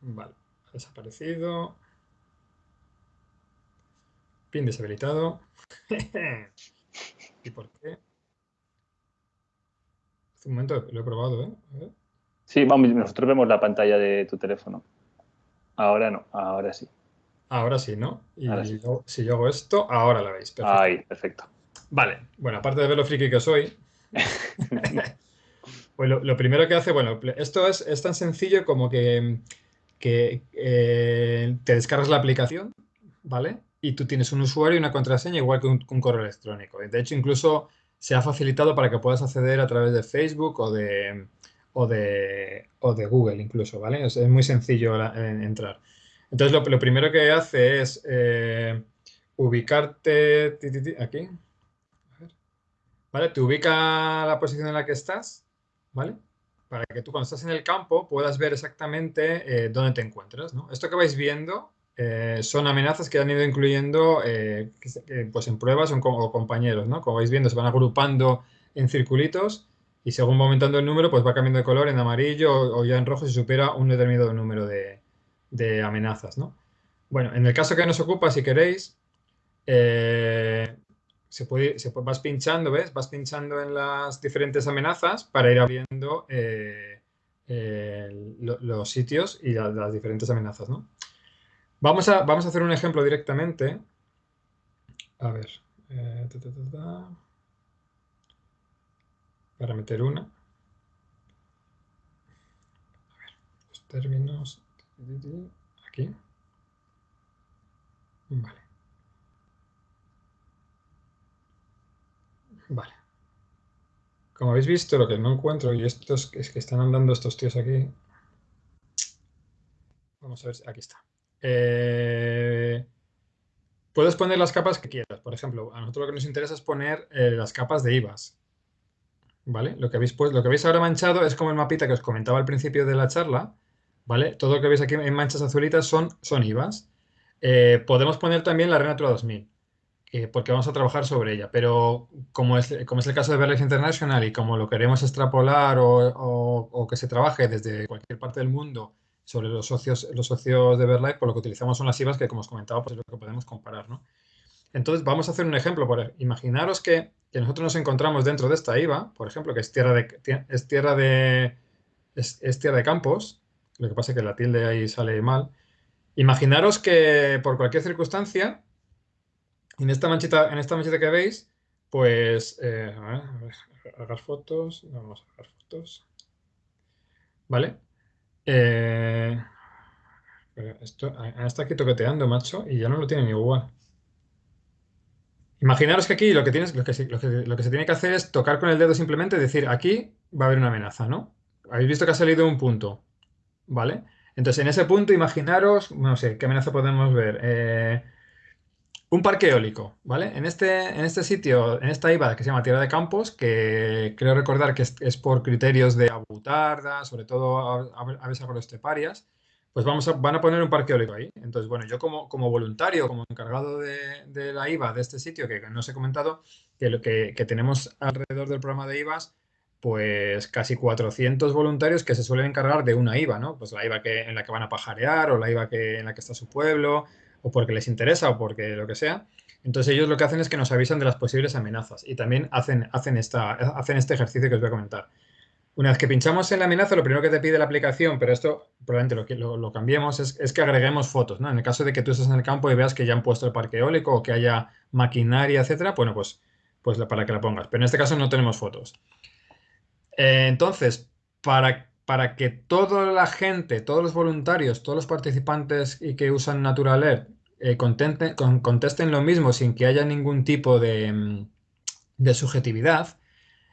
Vale. Ha desaparecido. Pin deshabilitado. ¿Y por qué? Hace un momento lo he probado, ¿eh? Sí, vamos, nosotros vemos la pantalla de tu teléfono. Ahora no, ahora sí. Ahora sí, ¿no? Y sí. Yo, si yo hago esto, ahora la veis. Perfecto. Ahí, perfecto. Vale, bueno, aparte de ver lo friki que soy, pues lo, lo, primero que hace, bueno, esto es, es tan sencillo como que, que eh, te descargas la aplicación, ¿vale? Y tú tienes un usuario y una contraseña igual que un, correo electrónico. De hecho, incluso se ha facilitado para que puedas acceder a través de Facebook o de, o de, o de Google incluso, ¿vale? Es, muy sencillo en, entrar. Entonces, lo, primero que hace es eh, ubicarte aquí. ¿Vale? Te ubica la posición en la que estás, ¿vale? Para que tú cuando estás en el campo puedas ver exactamente eh, dónde te encuentras, ¿no? Esto que vais viendo eh, son amenazas que han ido incluyendo eh, pues en pruebas o, o, compañeros, ¿no? Como vais viendo, se van agrupando en circulitos y según va aumentando el número, pues va cambiando de color en amarillo o, ya en rojo si supera un determinado número de, de amenazas, ¿no? Bueno, en el caso que nos ocupa, si queréis, eh, se puede, se vas pinchando, ¿ves? Vas pinchando en las diferentes amenazas para ir abriendo eh, eh, lo, los sitios y la, las diferentes amenazas, ¿no? Vamos a, vamos a hacer un ejemplo directamente. A ver. Ta, para meter una. A ver, los términos. Aquí. Vale. Vale. Como habéis visto, lo que no encuentro, y esto es, es que están andando estos tíos aquí. Vamos a ver, aquí está. Eh, puedes poner las capas que quieras. Por ejemplo, a nosotros lo que nos interesa es poner eh, las capas de IVAs. ¿Vale? Lo que, habéis, pues, lo que veis ahora manchado es como el mapita que os comentaba al principio de la charla, ¿vale? Todo lo que veis aquí en manchas azulitas son, son IVAs. Eh, podemos poner también la Renatura 2000, eh, porque vamos a trabajar sobre ella, pero como es, como es el caso de BERLIFE International y como lo queremos extrapolar o, o, que se trabaje desde cualquier parte del mundo sobre los socios, los socios de BERLIFE, pues lo que utilizamos son las IVAs que, como os comentaba, pues es lo que podemos comparar, ¿no? Entonces, vamos a hacer un ejemplo. Por, imaginaros que, que, nosotros nos encontramos dentro de esta IVA, por ejemplo, que es tierra de, es tierra de, es, tierra de campos, lo que pasa es que la tilde ahí sale mal. Imaginaros que por cualquier circunstancia, en esta manchita, en esta manchita que veis, pues, eh, fotos, vamos a hacer fotos, ¿vale? Eh, esto, está aquí toqueteando, macho, y ya no lo tiene igual. Imaginaros que aquí lo que, tienes, lo que se tiene que hacer es tocar con el dedo simplemente y decir, aquí va a haber una amenaza, ¿no? Habéis visto que ha salido un punto. ¿vale? Entonces, en ese punto, imaginaros, no sé, ¿qué amenaza podemos ver? Eh, Un parque eólico, ¿vale? En este, en este sitio, en esta IVA que se llama Tierra de Campos, que creo recordar que es, por criterios de abutarda, sobre todo aves agroesteparias, pues vamos a, van a poner un parque eólico ahí. Entonces, bueno, yo como, como voluntario, como encargado de, la IVA de este sitio, que no os he comentado, que, lo que, que tenemos alrededor del programa de IVAs, pues casi 400 voluntarios que se suelen encargar de una IVA, ¿no? Pues la IVA que, en la que van a pajarear o la IVA que, en la que está su pueblo o porque les interesa o porque lo que sea. Entonces ellos lo que hacen es que nos avisan de las posibles amenazas y también hacen, hacen, esta, hacen este ejercicio que os voy a comentar. Una vez que pinchamos en la amenaza, lo primero que te pide la aplicación, pero esto probablemente lo, lo, cambiemos, es, es, que agreguemos fotos. ¿no? En el caso de que tú estés en el campo y veas que ya han puesto el parque eólico o que haya maquinaria, etcétera, bueno, pues, pues para que la pongas. Pero en este caso no tenemos fotos. Eh, entonces, para para que toda la gente, todos los voluntarios, todos los participantes y que usan Natural eh, contesten lo mismo sin que haya ningún tipo de, mm, subjetividad,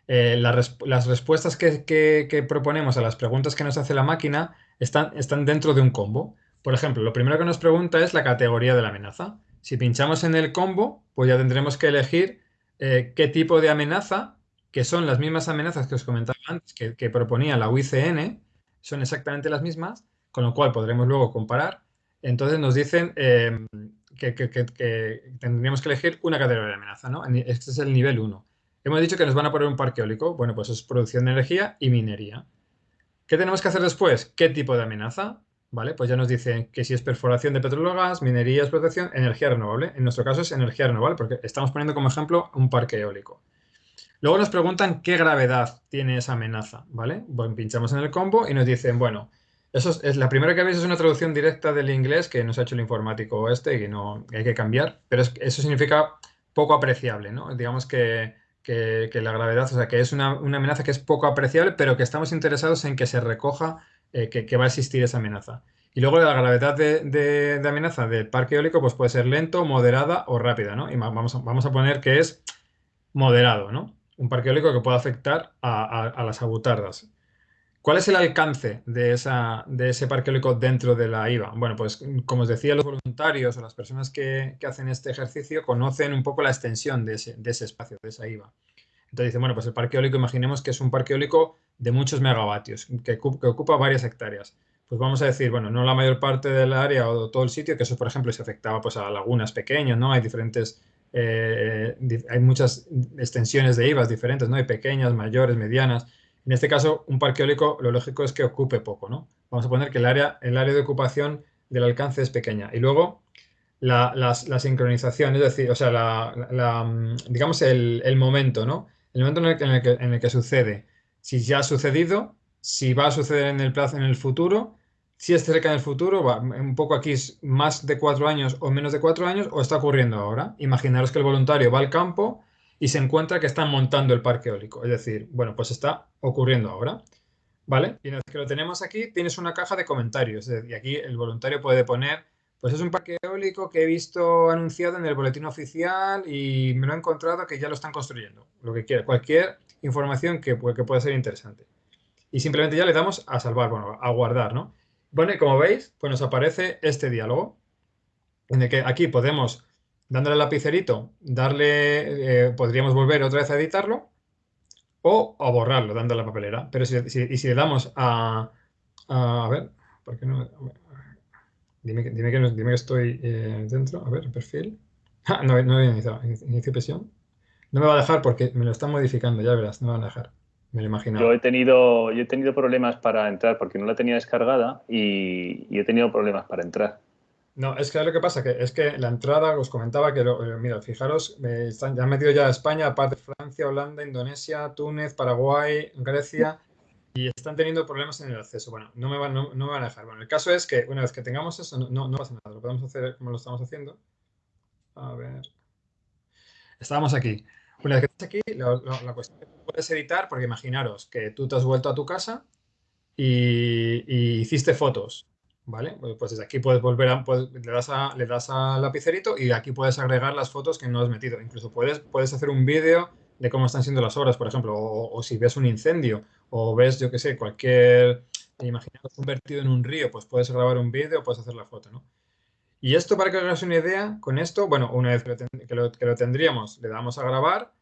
eh, las respuestas que, proponemos a las preguntas que nos hace la máquina están, están dentro de un combo. Por ejemplo, lo primero que nos pregunta es la categoría de la amenaza. Si pinchamos en el combo, pues ya tendremos que elegir eh, qué tipo de amenaza que son las mismas amenazas que os comentaba antes, que, proponía la UICN, son exactamente las mismas, con lo cual podremos luego comparar. Entonces nos dicen em, que, tendríamos que elegir una categoría de amenaza, ¿no? Este es el nivel 1. Hemos dicho que nos van a poner un parque eólico. Bueno, pues es producción de energía y minería. ¿Qué tenemos que hacer después? ¿Qué tipo de amenaza? ¿Vale? Pues ya nos dicen que si es perforación de petróleo gas, minería, explotación, energía renovable. En nuestro caso es energía renovable porque estamos poniendo como ejemplo un parque eólico. Luego nos preguntan qué gravedad tiene esa amenaza, ¿vale? Bueno, pinchamos en el combo y nos dicen, bueno, eso es, la primera que veis es una traducción directa del inglés que nos ha hecho el informático este y que no hay que cambiar, pero eso significa poco apreciable, ¿no? Digamos que, la gravedad, o sea, que es una, amenaza que es poco apreciable, pero que estamos interesados en que se recoja eh, que, va a existir esa amenaza. Y luego la gravedad de, amenaza del parque eólico pues puede ser lento, moderada o rápida, ¿no? Y vamos vamos a poner que es moderado, ¿no? Un parque eólico que pueda afectar a, las abutardas. ¿Cuál es el alcance de, esa, de, ese parque eólico dentro de la IVA? Bueno, pues como os decía, los voluntarios o las personas que, hacen este ejercicio conocen un poco la extensión de ese, espacio, de esa IVA. Entonces dicen, bueno, pues el parque eólico, imaginemos que es un parque eólico de muchos megavatios, que, que, ocupa varias hectáreas. Pues vamos a decir, bueno, no la mayor parte del área o todo el sitio, que eso, por ejemplo, se afectaba pues, a lagunas pequeñas, ¿no? Hay diferentes eh, hay muchas extensiones de IVAs diferentes, ¿no? Hay pequeñas, mayores, medianas. En este caso, un parque eólico, lo lógico es que ocupe poco, ¿no? Vamos a poner que el área, el área de ocupación del alcance es pequeña. Y luego, la, sincronización, es decir, o sea, la, mm, digamos el, momento, ¿no? El momento en el, que, en el que sucede. Si ya ha sucedido, si va a suceder en el plazo, en el futuro, si es cerca del futuro, va, un poco aquí es más de cuatro años o menos de cuatro años, o está ocurriendo ahora. Imaginaros que el voluntario va al campo y se encuentra que están montando el parque eólico. Es decir, bueno, pues está ocurriendo ahora. ¿Vale? Y una que lo tenemos aquí, tienes una caja de comentarios. Y aquí el voluntario puede poner, pues es un parque eólico que he visto anunciado en el boletín oficial y me lo he encontrado que ya lo están construyendo. Lo que quiera, cualquier información que, que pueda ser interesante. Y simplemente ya le damos a salvar, bueno, a guardar, ¿no? Bueno, y como veis, pues nos aparece este diálogo, en el que aquí podemos, dándole al lapicerito, darle, eh, podríamos volver otra vez a editarlo, o a borrarlo, dando la papelera. Pero si, y si le damos a, a, ver, ¿por qué no? Dime, dime, que, dime que estoy eh, dentro, a ver, perfil. Ah, no, no he iniciado, inicio presión. No me va a dejar porque me lo están modificando, ya verás, no me van a dejar. Yo he tenido, yo he tenido problemas para entrar porque no la tenía descargada y, he tenido problemas para entrar. No, es que lo que pasa que es que la entrada, os comentaba que, eh, mira, fijaros, me están, ya han metido ya a España, aparte de Francia, Holanda, Indonesia, Túnez, Paraguay, Grecia, y están teniendo problemas en el acceso. Bueno, no me van, no, me van a dejar. Bueno, el caso es que una vez que tengamos eso, no, no pasa nada, lo podemos hacer como lo estamos haciendo. A ver. Estábamos aquí. Una vez que estás aquí, la, cuestión es que puedes editar, porque imaginaros que tú te has vuelto a tu casa y, hiciste fotos, ¿vale? Pues, pues desde aquí puedes volver a, le, das le das al lapicerito y aquí puedes agregar las fotos que no has metido. Incluso puedes, puedes hacer un vídeo de cómo están siendo las obras, por ejemplo, o, si ves un incendio o ves, yo qué sé, cualquier, imaginaros un vertido en un río, pues puedes grabar un vídeo, puedes hacer la foto, ¿no? Y esto, para que hagas una idea, con esto, bueno, una vez que lo, que lo, tendríamos, le damos a grabar,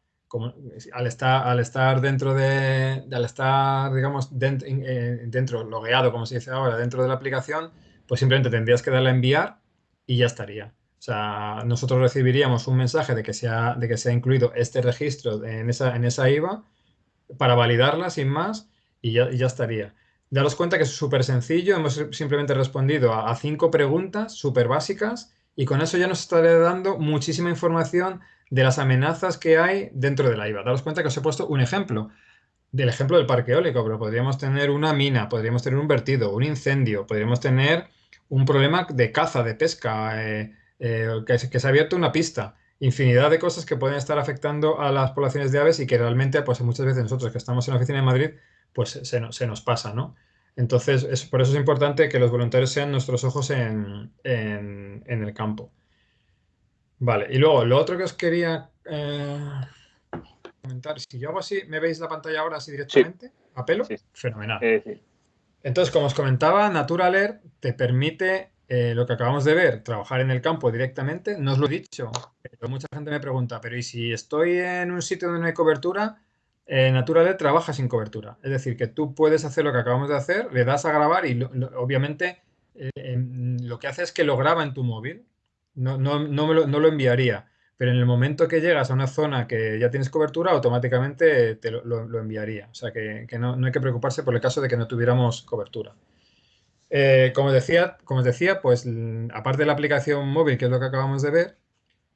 al, estar, al estar dentro de, al estar, digamos, eh, dentro, logueado, como se dice ahora, dentro de la aplicación, pues simplemente tendrías que darle a enviar y ya estaría. O sea, nosotros recibiríamos un mensaje de que se ha, de que se ha incluido este registro en esa, en esa IVA para validarla sin más y ya, ya estaría. Daros cuenta que es súper sencillo, hemos simplemente respondido a, cinco preguntas súper básicas y con eso ya nos estaré dando muchísima información de las amenazas que hay dentro de la IVA. Daros cuenta que os he puesto un ejemplo, del ejemplo del parque eólico, pero podríamos tener una mina, podríamos tener un vertido, un incendio, podríamos tener un problema de caza, de pesca, eh, eh, que, se ha abierto una pista infinidad de cosas que pueden estar afectando a las poblaciones de aves y que realmente, pues muchas veces nosotros que estamos en la oficina de Madrid, pues se, se nos pasa, ¿no? Entonces, es, por eso es importante que los voluntarios sean nuestros ojos en, el campo. Vale, y luego lo otro que os quería eh, comentar, si yo hago así, ¿me veis la pantalla ahora así directamente? ¿A pelo? Fenomenal. Entonces, como os comentaba, Naturaler te permite eh, lo que acabamos de ver, trabajar en el campo directamente. No os lo he dicho, pero mucha gente me pregunta, pero ¿y si estoy en un sitio donde no hay cobertura? eh, trabaja sin cobertura. Es decir, que tú puedes hacer lo que acabamos de hacer, le das a grabar y obviamente eh, em, lo que hace es que lo graba en tu móvil. No, no, no, lo, enviaría. Pero en el momento que llegas a una zona que ya tienes cobertura, automáticamente te lo, enviaría. O sea que, no, hay que preocuparse por el caso de que no tuviéramos cobertura. Eh, como, decía, como decía, pues aparte de la aplicación móvil, que es lo que acabamos de ver,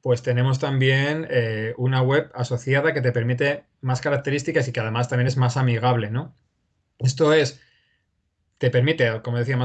pues tenemos también eh, una web asociada que te permite más características y que además también es más amigable, ¿no? Esto es, te permite, como decía,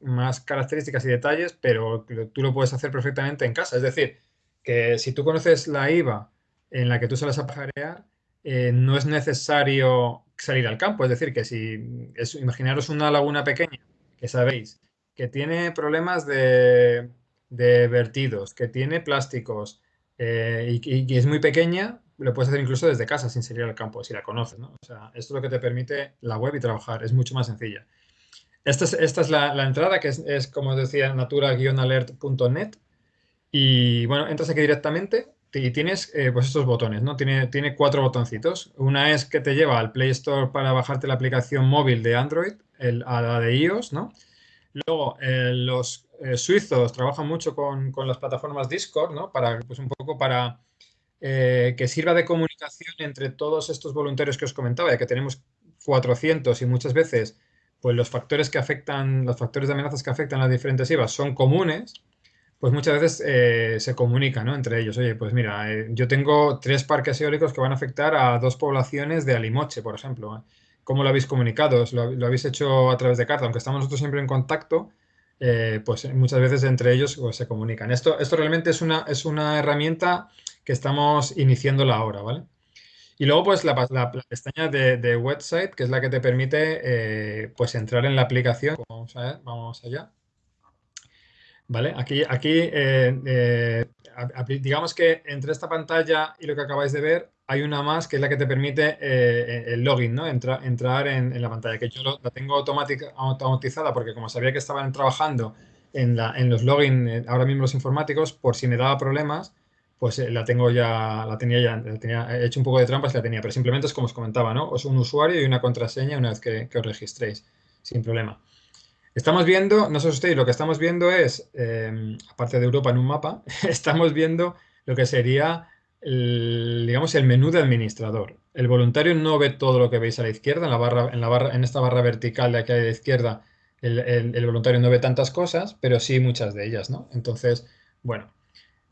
más, características y detalles, pero tú lo puedes hacer perfectamente en casa. Es decir, que si tú conoces la IVA en la que tú sales a pajarear, eh, no es necesario salir al campo. Es decir, que si es, imaginaros una laguna pequeña, que sabéis, que tiene problemas de vertidos, que tiene plásticos eh, y, es muy pequeña, lo puedes hacer incluso desde casa sin salir al campo, si la conoces. ¿no? O sea, esto es lo que te permite la web y trabajar, es mucho más sencilla. Esta es, esta es la, entrada, que es, como decía, natura-alert.net. Y bueno, entras aquí directamente y tienes eh, pues estos botones, ¿no? Tiene, tiene cuatro botoncitos. Una es que te lleva al Play Store para bajarte la aplicación móvil de Android, el, a la de iOS, ¿no? Luego, eh, los eh, suizos trabajan mucho con, las plataformas Discord, ¿no? Para, pues un poco para que sirva de comunicación entre todos estos voluntarios que os comentaba, ya que tenemos 400 y muchas veces pues los factores que afectan, los factores de amenazas que afectan las diferentes IVAs son comunes, pues muchas veces se comunican ¿no? entre ellos. Oye, pues mira, yo tengo tres parques eólicos que van a afectar a dos poblaciones de Alimoche, por ejemplo. ¿Cómo lo habéis comunicado? ¿Lo, ¿Lo, habéis hecho a través de carta? Aunque estamos nosotros siempre en contacto, eh, pues muchas veces entre ellos pues, se comunican. Esto, esto realmente es una, es una herramienta que estamos iniciándola ahora, ¿vale? Y luego, pues, la, pestaña de, website, que es la que te permite, eh, pues, entrar en la aplicación. Vamos a ver, vamos allá. ¿Vale? Aquí, aquí eh, digamos que entre esta pantalla y lo que acabáis de ver, hay una más que es la que te permite eh, el login, ¿no? entrar en, la pantalla, que yo la tengo automatizada porque como sabía que estaban trabajando en, la, en los login eh, ahora mismo los informáticos, por si me daba problemas, pues eh, la tengo ya, la tenía ya, la tenía, he hecho un poco de trampas y la tenía, pero simplemente es como os comentaba, ¿no? Es un usuario y una contraseña una vez que, os registréis, sin problema. Estamos viendo, no sé ustedes, lo que estamos viendo es, aparte de Europa en un mapa, estamos viendo lo que sería digamos, el menú de administrador. El voluntario no ve todo lo que veis a la izquierda, en, la barra, en, la barra, en esta barra vertical de aquí a la izquierda, el, voluntario no ve tantas cosas, pero sí muchas de ellas, ¿no? Entonces, bueno,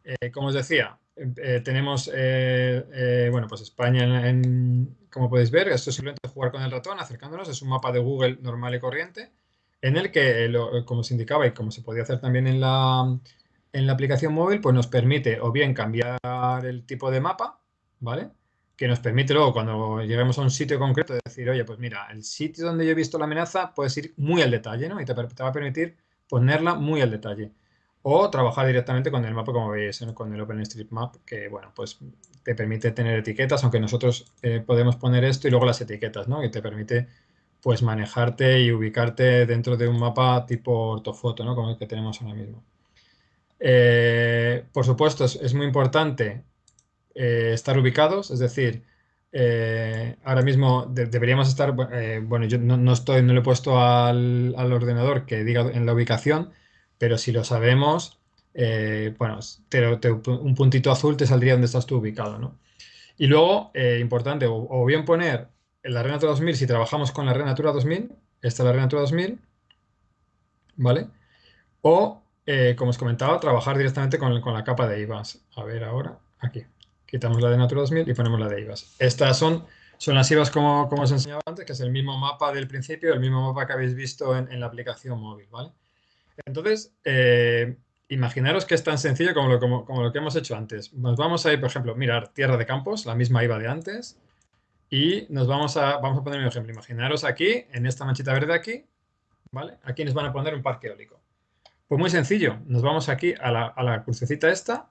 eh, como os decía, eh, tenemos, eh, bueno, pues España, en, como podéis ver, esto es simplemente jugar con el ratón, acercándonos, es un mapa de Google normal y corriente, en el que, como se indicaba y como se podía hacer también en la, en la aplicación móvil pues nos permite o bien cambiar el tipo de mapa, ¿vale? Que nos permite luego cuando lleguemos a un sitio concreto decir, oye, pues mira, el sitio donde yo he visto la amenaza puedes ir muy al detalle, ¿no? Y te, va a permitir ponerla muy al detalle. O trabajar directamente con el mapa, como veis, con el OpenStreetMap, que, bueno, pues te permite tener etiquetas, aunque nosotros eh, podemos poner esto y luego las etiquetas, ¿no? Que te permite, pues, manejarte y ubicarte dentro de un mapa tipo ortofoto, ¿no? Como el que tenemos ahora mismo. Eh, por supuesto, es, muy importante eh, estar ubicados, es decir, ahora mismo deberíamos estar, bueno, yo no, estoy, no le he puesto al, ordenador que diga en la ubicación, pero si lo sabemos, bueno, un puntito azul te saldría donde estás tú ubicado, ¿no? Y luego, importante, o, bien poner la Red Natura 2000 si trabajamos con la Red Natura 2000, esta es la Red Natura 2000, ¿vale? O eh, como os comentaba, trabajar directamente con, la capa de IVAs. A ver ahora, aquí. Quitamos la de Natura 2000 y ponemos la de IVAs. Estas son, son las IVAs como, como os enseñaba antes, que es el mismo mapa del principio, el mismo mapa que habéis visto en, la aplicación móvil, ¿vale? Entonces, eh, imaginaros que es tan sencillo como lo, que hemos hecho antes. Nos vamos a ir, por ejemplo, mirar tierra de campos, la misma IVA de antes, y nos vamos a, vamos a poner un ejemplo. Imaginaros aquí, en esta manchita verde aquí, ¿vale? Aquí nos van a poner un parque eólico. Pues muy sencillo, nos vamos aquí a la, crucecita esta,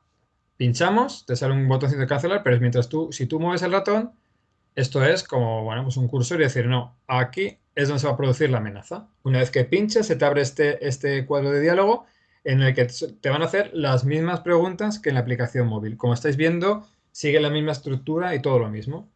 pinchamos, te sale un botoncito de cancelar, pero mientras tú, si tú mueves el ratón, esto es como, bueno, pues un cursor y decir, no, aquí es donde se va a producir la amenaza. Una vez que pinches, se te abre este, este cuadro de diálogo en el que te van a hacer las mismas preguntas que en la aplicación móvil. Como estáis viendo, sigue la misma estructura y todo lo mismo.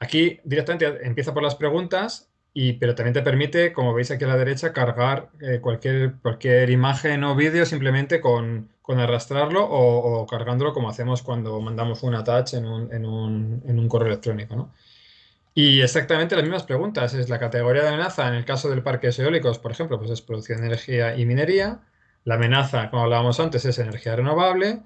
Aquí directamente empieza por las preguntas, y, pero también te permite, como veis aquí a la derecha, cargar eh, cualquier, cualquier imagen o vídeo simplemente con, con arrastrarlo o, cargándolo como hacemos cuando mandamos un attach en un, en un, en un correo electrónico. ¿no? Y exactamente las mismas preguntas. Es la categoría de amenaza en el caso del parque eólicos, por ejemplo, pues es producción de energía y minería. La amenaza, como hablábamos antes, es energía renovable.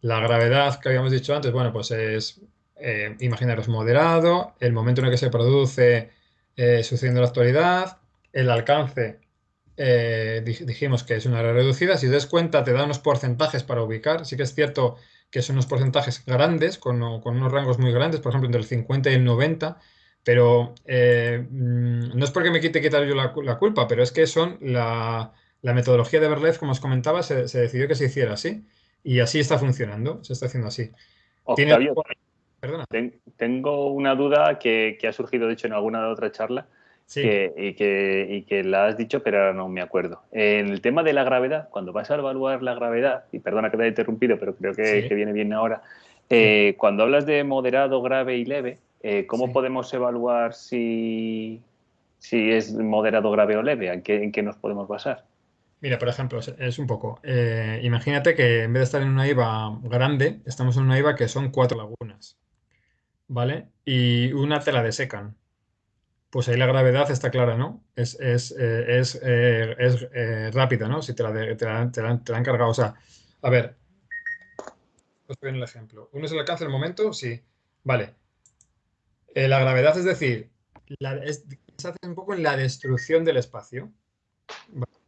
La gravedad que habíamos dicho antes, bueno, pues es, eh, imaginaros, moderado. El momento en el que se produce eh, sucediendo en la actualidad, el alcance eh, dijimos que es una área reducida, si te das cuenta te da unos porcentajes para ubicar, sí que es cierto que son unos porcentajes grandes, con, unos rangos muy grandes, por ejemplo entre el 50 y el 90, pero eh, mm, no es porque me quite quitar yo la, culpa, pero es que son la, metodología de Berlez, como os comentaba, se, decidió que se hiciera así, y así está funcionando, se está haciendo así. Tengo una duda que, ha surgido, de hecho, en alguna otra charla y, que, la has dicho, pero ahora no me acuerdo. En el tema de la gravedad, cuando vas a evaluar la gravedad, y perdona que te haya interrumpido, pero creo que, viene bien ahora, eh, cuando hablas de moderado, grave y leve, eh, ¿cómo podemos evaluar si, si es moderado, grave o leve? ¿En qué, en qué nos podemos basar? Mira, por ejemplo, es un poco, eh, imagínate que en vez de estar en una IVA grande, estamos en una IVA que son cuatro lagunas. ¿Vale? Y una te la desecan. Pues ahí la gravedad está clara, ¿no? Es, es, eh, es, eh, eh, rápida, ¿no? Si te la, te, la, te, la, han cargado. O sea, a ver, os voy el ejemplo. ¿Uno es el alcance del momento? Sí. Vale. la gravedad, es decir, se hace un poco en la destrucción del espacio.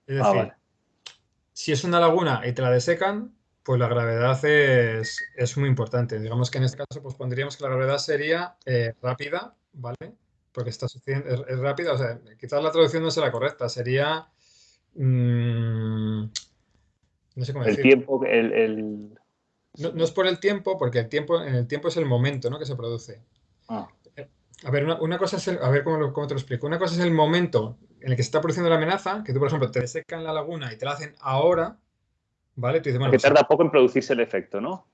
Es ah, decir, si es una laguna y te la desecan, pues la gravedad es, muy importante. Digamos que en este caso pues pondríamos que la gravedad sería eh, rápida, ¿vale? Porque está sucediendo, es, rápida, o sea, quizás la traducción no sea la correcta, sería... Mm, no sé cómo el tiempo, el... No, es por el tiempo, porque el tiempo, en el tiempo es el momento, ¿no? Que se produce. Ah. A ver, una, cosa es a ver cómo, cómo, te lo explico. Una cosa es el momento en el que se está produciendo la amenaza, que tú, por ejemplo, te secan la laguna y te la hacen ahora, ¿Vale? que pues tarda poco en producirse el efecto, ¿no?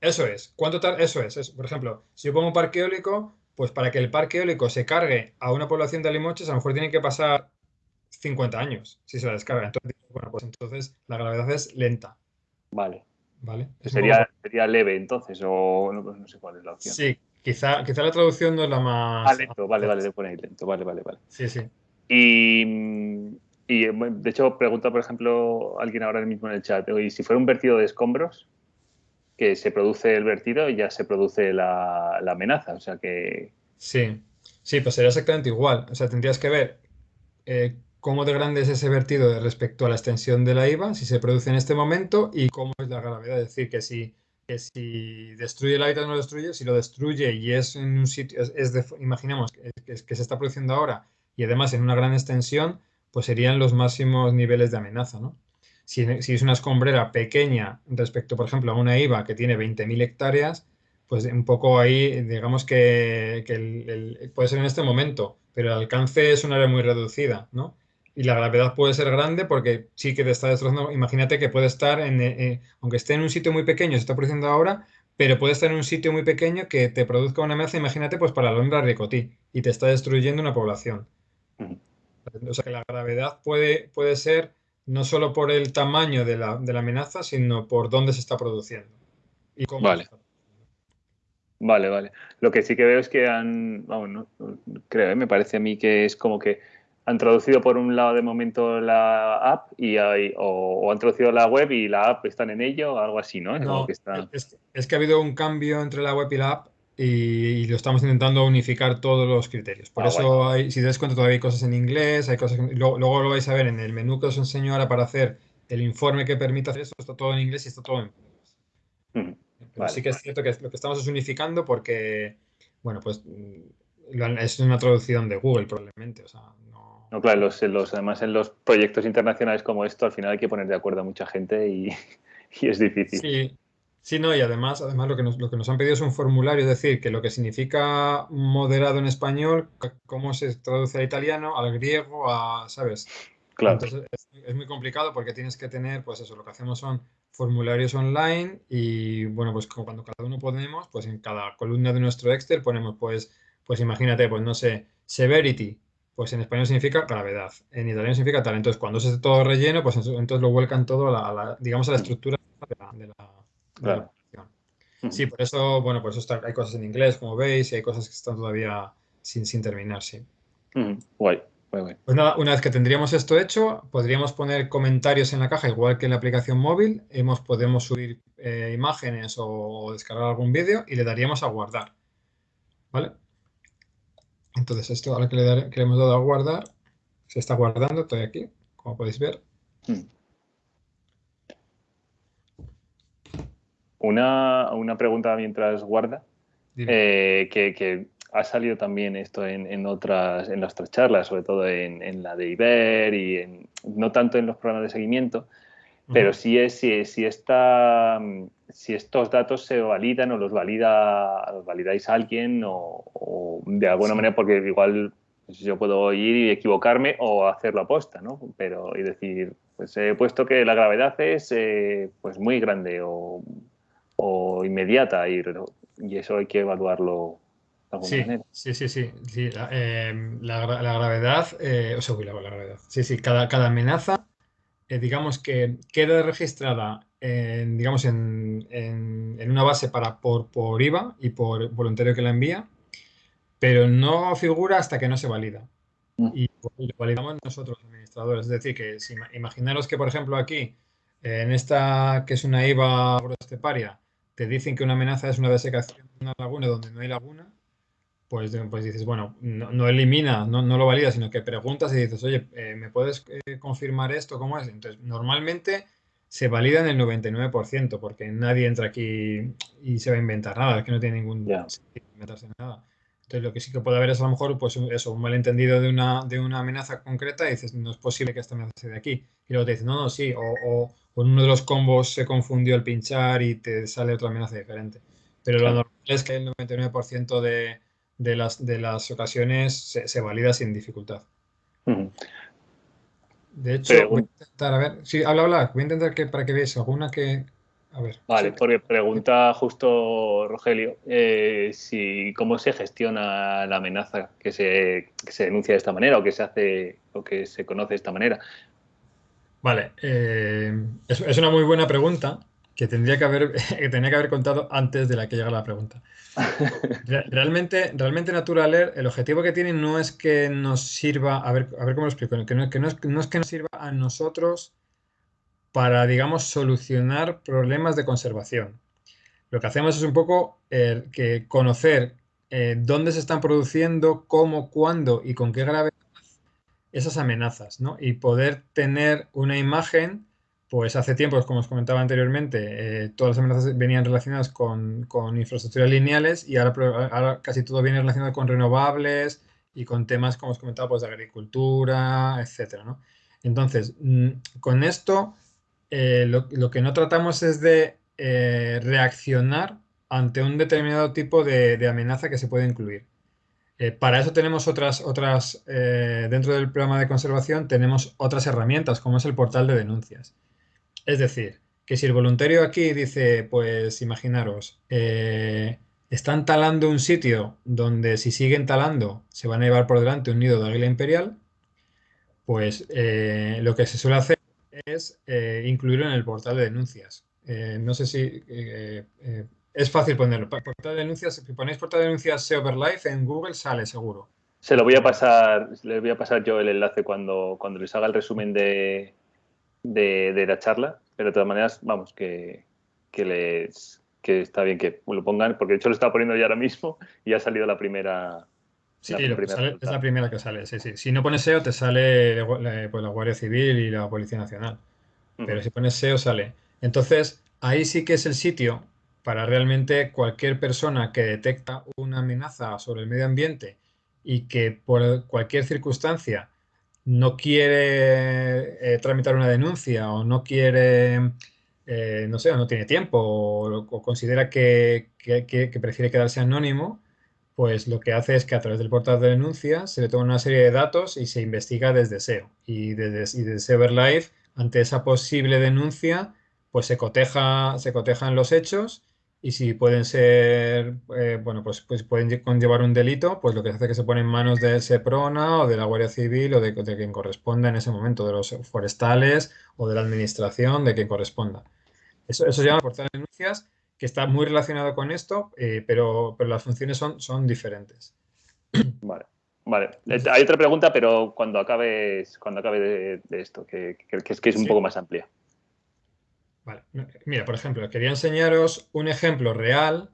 Eso es. ¿Cuánto tarda? Eso es, Por ejemplo, si yo pongo un parque eólico, pues para que el parque eólico se cargue a una población de limoches, a lo mejor tienen que pasar 50 años si se la descarga. Entonces, bueno, pues entonces la gravedad es lenta. Vale. ¿Vale? Sería, sería leve entonces, o no, sé cuál es la opción. Sí, quizá, quizá la traducción no es la más. Ah, lento, vale, vale, de poner lento, vale, vale, vale. Sí, sí. Y y eh, de hecho, pregunta, por ejemplo, alguien ahora mismo en el chat, y si fuera un vertido de escombros, que se produce el vertido y ya se produce la, amenaza. O sea que. Sí, sí, pues sería exactamente igual. O sea, tendrías que ver eh, cómo de grande es ese vertido respecto a la extensión de la IVA, si se produce en este momento, y cómo es la gravedad. Es decir, que si, que si destruye el hábitat no lo destruye, si lo destruye y es en un sitio, es, imaginemos que, que se está produciendo ahora y además en una gran extensión, pues serían los máximos niveles de amenaza, ¿no? Si, es una escombrera pequeña respecto, por ejemplo, a una IVA que tiene 20.000 hectáreas, pues un poco ahí, digamos que, puede ser en este momento, pero el alcance es un área muy reducida, ¿no? y la gravedad puede ser grande porque sí que te está destrozando. Imagínate que puede estar, en, eh, eh, aunque esté en un sitio muy pequeño, se está produciendo ahora, pero puede estar en un sitio muy pequeño que te produzca una amenaza, imagínate, pues para la alondra ricotí y te está destruyendo una población. O sea que la gravedad puede, puede ser no solo por el tamaño de la, amenaza, sino por dónde se está produciendo. Y cómo vale. Vale, vale. Lo que sí que veo es que han, vamos, no, creo, ¿eh? me parece a mí que es como que han traducido por un lado de momento la app y hay, o, han traducido la web y la app están en ello o algo así, ¿no? no es, que ha habido un cambio entre la web y la app y, lo estamos intentando unificar todos los criterios. Por ah, eso, hay, si te das cuenta, todavía hay cosas en inglés, hay cosas luego, lo vais a ver en el menú que os enseño ahora para hacer el informe que permite hacer eso, está todo en inglés y está todo en inglés. Pero sí que es cierto que lo que estamos es unificando porque, bueno, pues es una traducción de Google probablemente, o sea, no... No, claro, los, los, además en los proyectos internacionales como esto, al final hay que poner de acuerdo a mucha gente y, y es difícil. Sí, Sí, no, y además, además lo, que nos, lo que nos han pedido es un formulario, es decir, que lo que significa moderado en español, cómo se traduce al italiano, al griego, a, ¿sabes? Claro. Entonces es, muy complicado porque tienes que tener, pues eso, lo que hacemos son formularios online y, bueno, pues como cuando cada uno ponemos, pues en cada columna de nuestro Excel ponemos, pues, pues imagínate, pues no sé, severity, pues en español significa gravedad, en italiano significa tal. Entonces, cuando se hace todo relleno, pues entonces lo vuelcan todo a la, digamos, a la estructura de la Claro. Sí, por eso, bueno, por eso está, hay cosas en inglés, como veis, y hay cosas que están todavía sin, sin terminar, sí. Guay, guay, Pues nada, una vez que tendríamos esto hecho, podríamos poner comentarios en la caja, igual que en la aplicación móvil. Hemos, podemos subir eh, imágenes o, descargar algún vídeo y le daríamos a guardar. ¿Vale? Entonces, esto ahora que le, que le hemos dado a guardar, se está guardando, estoy aquí, como podéis ver. Una, una pregunta mientras guarda, eh, que, ha salido también esto en, otras, en nuestras charlas, sobre todo en, la de Iber y no tanto en los programas de seguimiento, pero sí es si, si, esta, si estos datos se validan o los valida los validáis a alguien o, de alguna manera, porque igual yo puedo ir y equivocarme o hacerlo aposta, ¿no? Pero y decir, pues he puesto que la gravedad es eh, pues muy grande o o inmediata y, y eso hay que evaluarlo de alguna sí, manera. Sí, sí, sí. sí la, em, la, gravedad, eh, o sea, la, gravedad. Sí, sí, cada, cada amenaza, eh, digamos que queda registrada en, digamos, en, en, una base para, por, por IVA y por voluntario que la envía, pero no figura hasta que no se valida. Mm. Y lo validamos nosotros, administradores. Es decir, que si, imaginaros que, por ejemplo, aquí, en esta que es una IVA esteparia, te dicen que una amenaza es una desecación de una laguna donde no hay laguna, pues, pues dices, bueno, no, elimina, no, no, lo valida, sino que preguntas y dices, oye, eh, ¿me puedes eh, confirmar esto? ¿Cómo es? Entonces, normalmente se valida en el 99%, porque nadie entra aquí y se va a inventar nada, es que no tiene ningún sentido inventarse nada. Entonces, lo que sí que puede haber es a lo mejor, pues eso, un malentendido de una, de una amenaza concreta y dices, no es posible que esta amenaza sea de aquí. Y luego te dicen, no, no, sí, o, con uno de los combos se confundió el pinchar y te sale otra amenaza diferente. Pero lo normal es que el 99% de, de, las, de las ocasiones se, valida sin dificultad. De hecho, voy a intentar, a ver, sí, habla, habla, voy a intentar que para que veáis alguna que, vale, porque pregunta justo Rogelio eh, si cómo se gestiona la amenaza que se, se, denuncia de esta manera o que se hace o que se conoce de esta manera. Vale, eh, es, una muy buena pregunta que tendría que haber que tenía que haber contado antes de la que llega la pregunta. Realmente, realmente Naturaler, el objetivo que tiene no es que nos sirva, a ver, a ver cómo lo explico, que no, que no, es, no es que nos sirva a nosotros para, digamos, solucionar problemas de conservación. Lo que hacemos es un poco eh, que conocer eh, dónde se están produciendo, cómo, cuándo y con qué gravedad esas amenazas, ¿no? Y poder tener una imagen, pues hace tiempo, como os comentaba anteriormente, eh, todas las amenazas venían relacionadas con, con infraestructuras lineales y ahora, casi todo viene relacionado con renovables y con temas, como os comentaba, pues de agricultura, etcétera. Entonces, mm, con esto eh, lo, que no tratamos es de eh, reaccionar ante un determinado tipo de, amenaza que se puede incluir. Eh, para eso tenemos otras, otras eh, dentro del programa de conservación tenemos otras herramientas, como es el portal de denuncias. Es decir, que si el voluntario aquí dice, pues imaginaros, eh, están talando un sitio donde si siguen talando se van a llevar por delante un nido de águila imperial, pues lo que se suele hacer es incluirlo en el portal de denuncias. no sé si es fácil ponerlo. Portal de denuncias, si ponéis portal de denuncias SEOverlife en Google sale seguro. Se lo voy a pasar, les voy a pasar yo el enlace cuando, cuando les haga el resumen de, de, la charla, pero de todas maneras, vamos, que, les que está bien que lo pongan, porque de hecho lo estaba poniendo ya ahora mismo y ha salido la primera. Sí, es la primera que sale, sí, sí. Si no pones SEO, te sale pues, la Guardia Civil y la Policía Nacional. Pero si pones SEO, sale. Entonces, ahí sí que es el sitio para realmente cualquier persona que detecta una amenaza sobre el medio ambiente y que por cualquier circunstancia no quiere eh, tramitar una denuncia o no quiere, eh, no sé, o no tiene tiempo o, considera que, prefiere quedarse anónimo, pues lo que hace es que a través del portal de denuncias se le toma una serie de datos y se investiga desde SEO. Y desde, y desde ante esa posible denuncia, pues se coteja, se cotejan los hechos y si pueden ser, eh, bueno, pues, pues pueden conllevar un delito, pues lo que hace es que se pone en manos de SEPRONA o de la Guardia Civil o de, quien corresponda en ese momento, de los forestales o de la administración, de quien corresponda. Eso, eso se llama portal de denuncias, que está muy relacionado con esto, eh, pero, pero las funciones son, son diferentes. Vale. Vale, hay otra pregunta, pero cuando acabes, cuando acabe de, esto, que, es, que es un poco más amplia. Vale. Mira, por ejemplo, quería enseñaros un ejemplo real,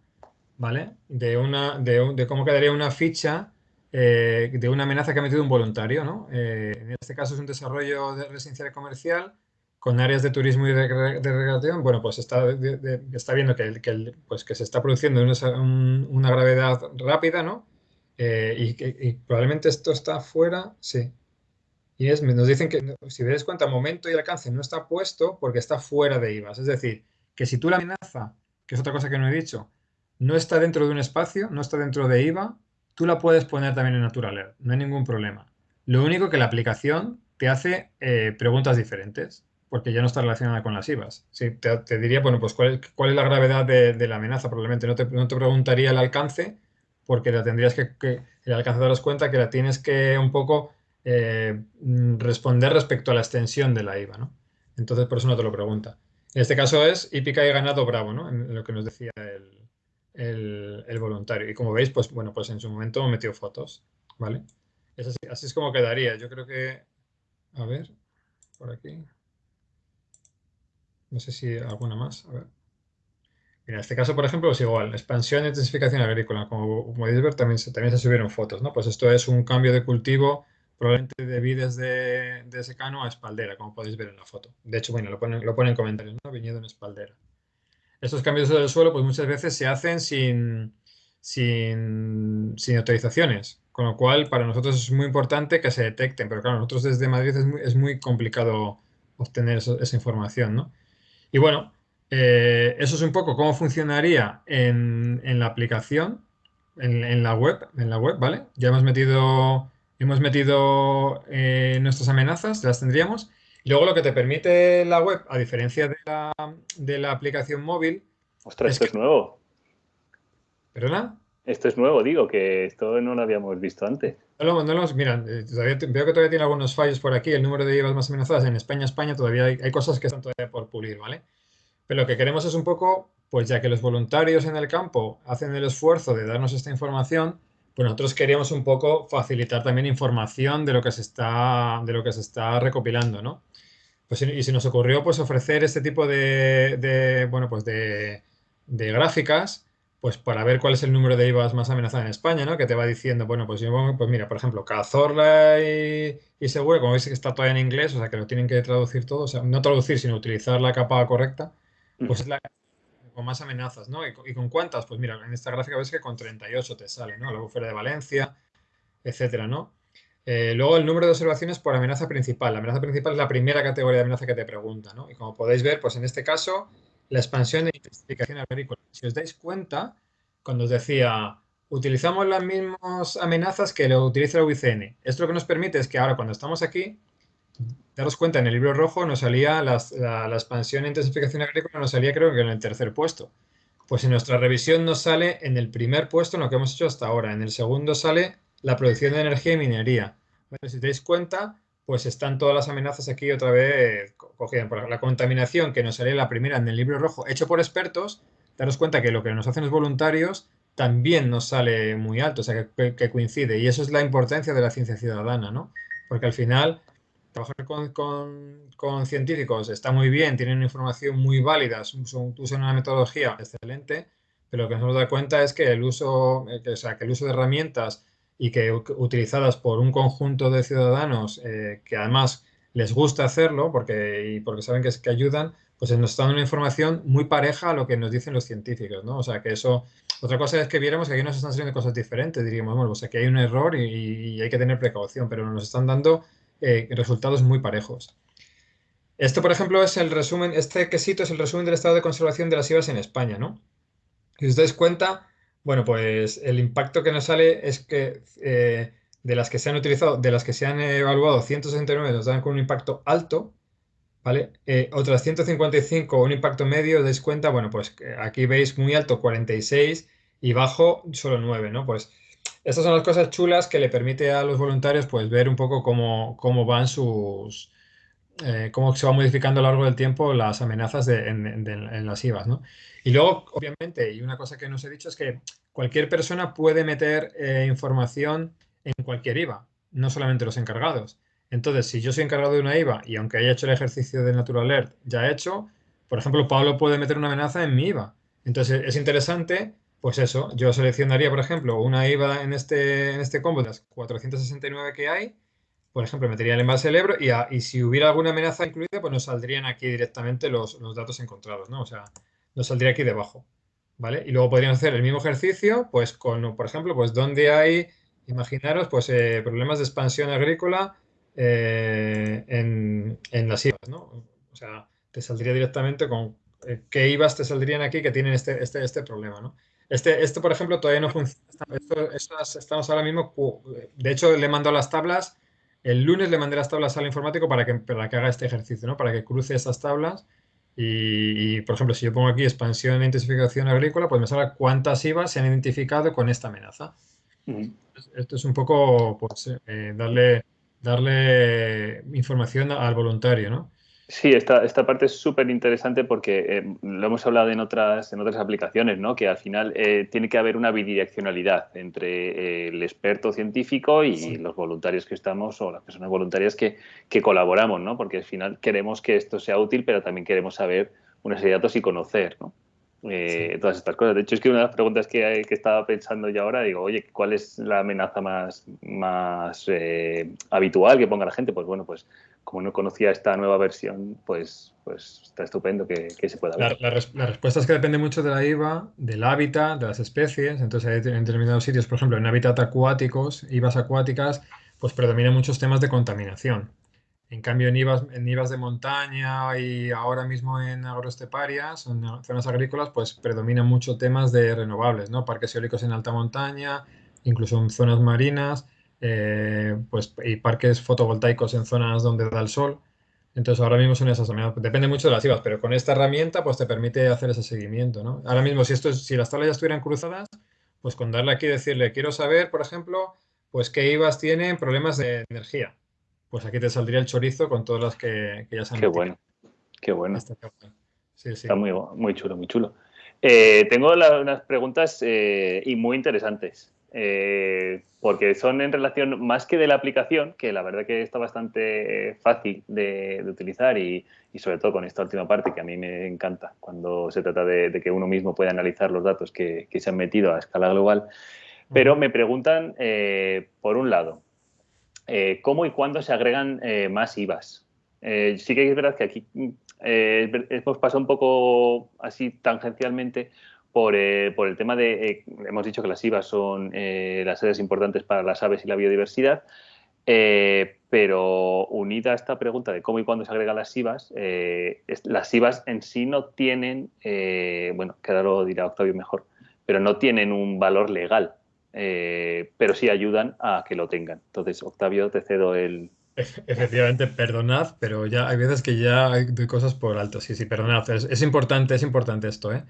¿vale? De, una, de, cómo quedaría una ficha eh, de una amenaza que ha metido un voluntario, ¿no? Eh, en este caso es un desarrollo de residencial comercial con áreas de turismo y de, recreación. Bueno, pues está, está viendo que, que, pues que se está produciendo una, gravedad rápida, ¿no? Eh, y, y probablemente esto está fuera, sí, y nos dicen que, si veis cuenta, momento y alcance no está puesto porque está fuera de IVAs. Es decir, que si tú la amenaza, que es otra cosa que no he dicho, no está dentro de un espacio, no está dentro de IVA, tú la puedes poner también en Natural no hay ningún problema. Lo único que la aplicación te hace eh, preguntas diferentes, porque ya no está relacionada con las IVAs. Sí, te, diría, bueno, pues cuál, es la gravedad de, la amenaza, probablemente no te, no te, preguntaría el alcance, porque la tendrías que, que el alcance daros cuenta que la tienes que un poco eh, mm, responder respecto a la extensión de la IVA, ¿no? Entonces, por eso no te lo pregunta. En este caso es hípica y ganado bravo, ¿no? En lo que nos decía el, voluntario. Y como veis, pues bueno, pues en su momento metió fotos, ¿vale? así, es como quedaría. Yo creo que, a ver, por aquí. No sé si alguna más. A ver. en este caso, por ejemplo, es igual. Expansión e intensificación agrícola. Como, podéis ver, también también se subieron fotos, ¿no? Pues esto es un cambio de cultivo probablemente de vides de, secano a espaldera, como podéis ver en la foto. De hecho, bueno, lo ponen, lo ponen en comentarios, ¿no? Viñedo en espaldera. Estos cambios del suelo, pues muchas veces se hacen sin, sin, autorizaciones, con lo cual para nosotros es muy importante que se detecten, pero claro, nosotros desde Madrid es muy, complicado obtener esa información, ¿no? Y bueno, eh, eso es un poco cómo funcionaría en, la aplicación, en, en, la web, en la web, ¿vale? Ya hemos metido hemos metido eh, nuestras amenazas, las tendríamos. Luego lo que te permite la web, a diferencia de la, aplicación móvil... Ostras, esto es nuevo. ¿Perdona? Esto es nuevo, digo, que esto no lo habíamos visto antes. No, no, mira, eh, veo que todavía tiene algunos fallos por aquí. El número de IVAs más amenazadas en España, España, todavía hay, hay, cosas que están todavía por pulir, ¿vale? Pero lo que queremos es un poco, pues ya que los voluntarios en el campo hacen el esfuerzo de darnos esta información, pues nosotros queríamos un poco facilitar también información de lo que se está, de lo que se está recopilando, ¿no? Pues, y se nos ocurrió pues ofrecer este tipo de, bueno, pues de, gráficas pues para ver cuál es el número de IVAs más amenazado en España, ¿no? Que te va diciendo, bueno, pues, pues mira, por ejemplo, Cazorla y, y Seguro, como veis que está todavía en inglés, o sea, que lo tienen que traducir todo, o sea, no traducir, sino utilizar la capa correcta, pues es la, con más amenazas, ¿no? ¿Y, con cuántas? Pues mira, en esta gráfica ves que con 38 te sale, ¿no? Luego fuera de Valencia, etcétera, ¿no? Eh, luego el número de observaciones por amenaza principal. La amenaza principal es la primera categoría de amenaza que te pregunta, ¿no? Y como podéis ver, pues en este caso, la expansión e intensificación agrícola. Si os dais cuenta, cuando os decía utilizamos las mismas amenazas que lo utiliza la UICN. Esto lo que nos permite es que ahora cuando estamos aquí, daros cuenta, en el libro rojo nos salía la, expansión e intensificación agrícola, nos salía creo que en el tercer puesto. Pues en nuestra revisión nos sale en el primer puesto en lo que hemos hecho hasta ahora. En el segundo sale la producción de energía y minería. si te dais cuenta, pues están todas las amenazas aquí otra vez cogidas. Por la contaminación que nos salía la primera en el libro rojo, hecho por expertos, daros cuenta que lo que nos hacen los voluntarios también nos sale muy alto, o sea, que, coincide. Y eso es la importancia de la ciencia ciudadana, ¿no? Porque al final, trabajar con, científicos está muy bien, tienen información muy válida, usan una metodología excelente, pero lo que nos hemos dado cuenta es que el uso, eh, o sea, que el uso de herramientas y que utilizadas por un conjunto de ciudadanos eh, que además les gusta hacerlo porque, y porque saben que, que ayudan, pues nos están dando una información muy pareja a lo que nos dicen los científicos, ¿no? O sea, que eso... Otra cosa es que viéramos que aquí nos están saliendo cosas diferentes, diríamos, bueno, pues aquí hay un error y, hay que tener precaución, pero nos están dando eh, resultados muy parejos. Esto, por ejemplo, es el resumen, este quesito es el resumen del estado de conservación de las IVAs en España, ¿no? Si os dais cuenta, bueno, pues el impacto que nos sale es que eh, de las que se han utilizado, de las que se han evaluado, 169 nos dan con un impacto alto, ¿vale? Eh, otras 155 un impacto medio, os dais cuenta, bueno, pues aquí veis muy alto 46 y bajo solo 9, ¿no? Pues estas son las cosas chulas que le permite a los voluntarios pues ver un poco cómo, cómo van sus, eh, cómo se va modificando a lo largo del tiempo las amenazas en, las IVAs, ¿no? Y luego, obviamente, y una cosa que no os he dicho es que cualquier persona puede meter eh, información en cualquier IVA, no solamente los encargados. Entonces, si yo soy encargado de una IVA y aunque haya hecho el ejercicio de Natural Alert ya he hecho, por ejemplo, Pablo puede meter una amenaza en mi IVA. Entonces, es interesante, pues eso, yo seleccionaría, por ejemplo, una IVA en este, en este combo de las 469 que hay, por ejemplo, metería el envase del Ebro y, y si hubiera alguna amenaza incluida, pues nos saldrían aquí directamente los, los datos encontrados, ¿no? O sea, nos saldría aquí debajo, ¿vale? Y luego podríamos hacer el mismo ejercicio, pues con, por ejemplo, pues donde hay, imaginaros, pues eh, problemas de expansión agrícola eh, en, en, las IVAs, ¿no? O sea, te saldría directamente con eh, qué IVAs te saldrían aquí que tienen este, este, este problema, ¿no? Este, esto, por ejemplo, todavía no funciona. estamos ahora mismo, de hecho, le mando las tablas, el lunes le mandé las tablas al informático para que, para que haga este ejercicio, ¿no? Para que cruce estas tablas y, por ejemplo, si yo pongo aquí expansión e intensificación agrícola, pues me sale cuántas IVAs se han identificado con esta amenaza. Esto es un poco pues, eh, darle, darle información al voluntario, ¿no? Sí, esta, esta parte es súper interesante porque eh, lo hemos hablado en otras, en otras aplicaciones, ¿no? que al final eh, tiene que haber una bidireccionalidad entre eh, el experto científico y los voluntarios que estamos o las personas voluntarias que, que, colaboramos, ¿no? porque al final queremos que esto sea útil, pero también queremos saber una serie de datos y conocer ¿no? todas estas cosas. De hecho, es que una de las preguntas que, que, estaba pensando yo ahora, digo, oye, ¿cuál es la amenaza más, más habitual que ponga la gente? Pues bueno, pues como no conocía esta nueva versión, pues, pues está estupendo que, se pueda ver. La, respuesta es que depende mucho de la IVA, del hábitat, de las especies. Entonces, en determinados sitios, por ejemplo, en hábitat acuáticos, IVAs acuáticas, pues predominan muchos temas de contaminación. En cambio, en IVAs, en IVAs de montaña y ahora mismo en agroesteparias, en zonas agrícolas, pues predominan mucho temas de renovables, ¿no? Parques eólicos en alta montaña, incluso en zonas marinas. Eh, pues, y parques fotovoltaicos en zonas donde da el sol. Entonces ahora mismo son esas Depende mucho de las IVAs, pero con esta herramienta pues te permite hacer ese seguimiento. ¿no? Ahora mismo si, esto, si las tablas ya estuvieran cruzadas, pues con darle aquí y decirle, quiero saber, por ejemplo, pues qué IVAs tienen problemas de energía. Pues aquí te saldría el chorizo con todas las que, ya se han Qué bueno, qué bueno. Está, muy, muy chulo, muy chulo. Eh, tengo unas preguntas eh, y muy interesantes. Eh, porque son en relación más que de la aplicación, que la verdad que está bastante fácil de, utilizar y, sobre todo con esta última parte que a mí me encanta cuando se trata de, que uno mismo pueda analizar los datos que, se han metido a escala global. Pero me preguntan, eh, por un lado, eh, ¿cómo y cuándo se agregan más IVAs? sí que es verdad que aquí hemos pasado un poco así tangencialmente eh, por, el tema de, eh, hemos dicho que las IVAs son eh, las sedes importantes para las aves y la biodiversidad, pero unida a esta pregunta de cómo y cuándo se agregan las IVAs, las IVAs en sí no tienen, bueno, que ahora lo dirá Octavio mejor, pero no tienen un valor legal. pero sí ayudan a que lo tengan. Entonces, Octavio, te cedo el... Efectivamente, perdonad, pero ya hay veces que ya hay cosas por alto. Sí, sí, perdonad. Es, importante, es importante esto. ¿eh?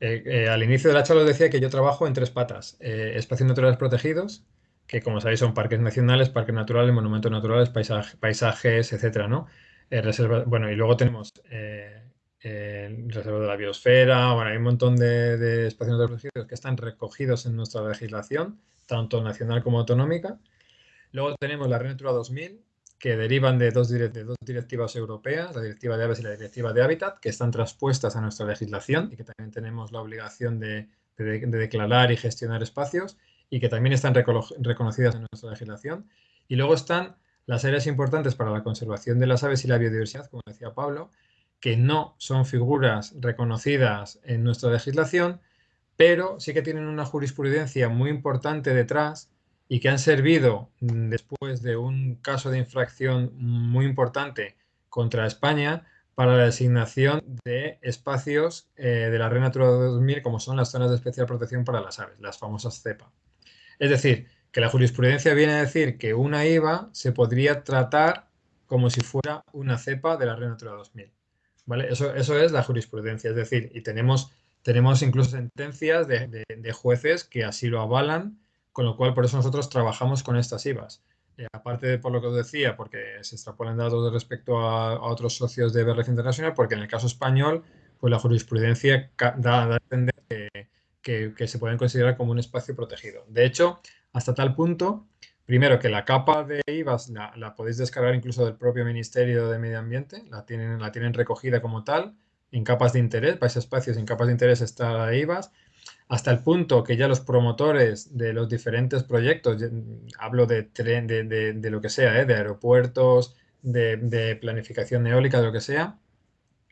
Eh, al inicio de la charla os decía que yo trabajo en tres patas. espacios naturales protegidos, que como sabéis son parques nacionales, parques naturales, monumentos naturales, paisajes, etcétera, ¿no? bueno, y luego tenemos el reserva de la biosfera, bueno, hay un montón de, espacios protegidos que están recogidos en nuestra legislación, tanto nacional como autonómica. Luego tenemos la Red Natura 2000, que derivan de dos, directivas europeas, la Directiva de Aves y la Directiva de Hábitat, que están traspuestas a nuestra legislación y que también tenemos la obligación de, declarar y gestionar espacios y que también están reconocidas en nuestra legislación. Y luego están las áreas importantes para la conservación de las aves y la biodiversidad, como decía Pablo, que no son figuras reconocidas en nuestra legislación, pero sí que tienen una jurisprudencia muy importante detrás y que han servido mm, después de un caso de infracción muy importante contra España para la designación de espacios eh, de la Red Natura 2000 como son las zonas de especial protección para las aves, las famosas CEPA. Es decir, que la jurisprudencia viene a decir que una IVA se podría tratar como si fuera una cepa de la Red Natura 2000. Eso, eso es la jurisprudencia, es decir, y tenemos, tenemos incluso sentencias de, jueces que así lo avalan, con lo cual por eso nosotros trabajamos con estas IVAs. Eh, aparte de por lo que os decía, porque se extrapolan datos respecto a, otros socios de BRF Internacional, porque en el caso español, pues la jurisprudencia da, a entender que, que, se pueden considerar como un espacio protegido. De hecho, hasta tal punto Primero, que la capa de IVAs la, podéis descargar incluso del propio Ministerio de Medio Ambiente, la tienen, la tienen recogida como tal, en capas de interés, para espacios en capas de interés está la IVAs, hasta el punto que ya los promotores de los diferentes proyectos, hablo de, tren, de, lo que sea, ¿eh? de aeropuertos, de, planificación eólica, de lo que sea,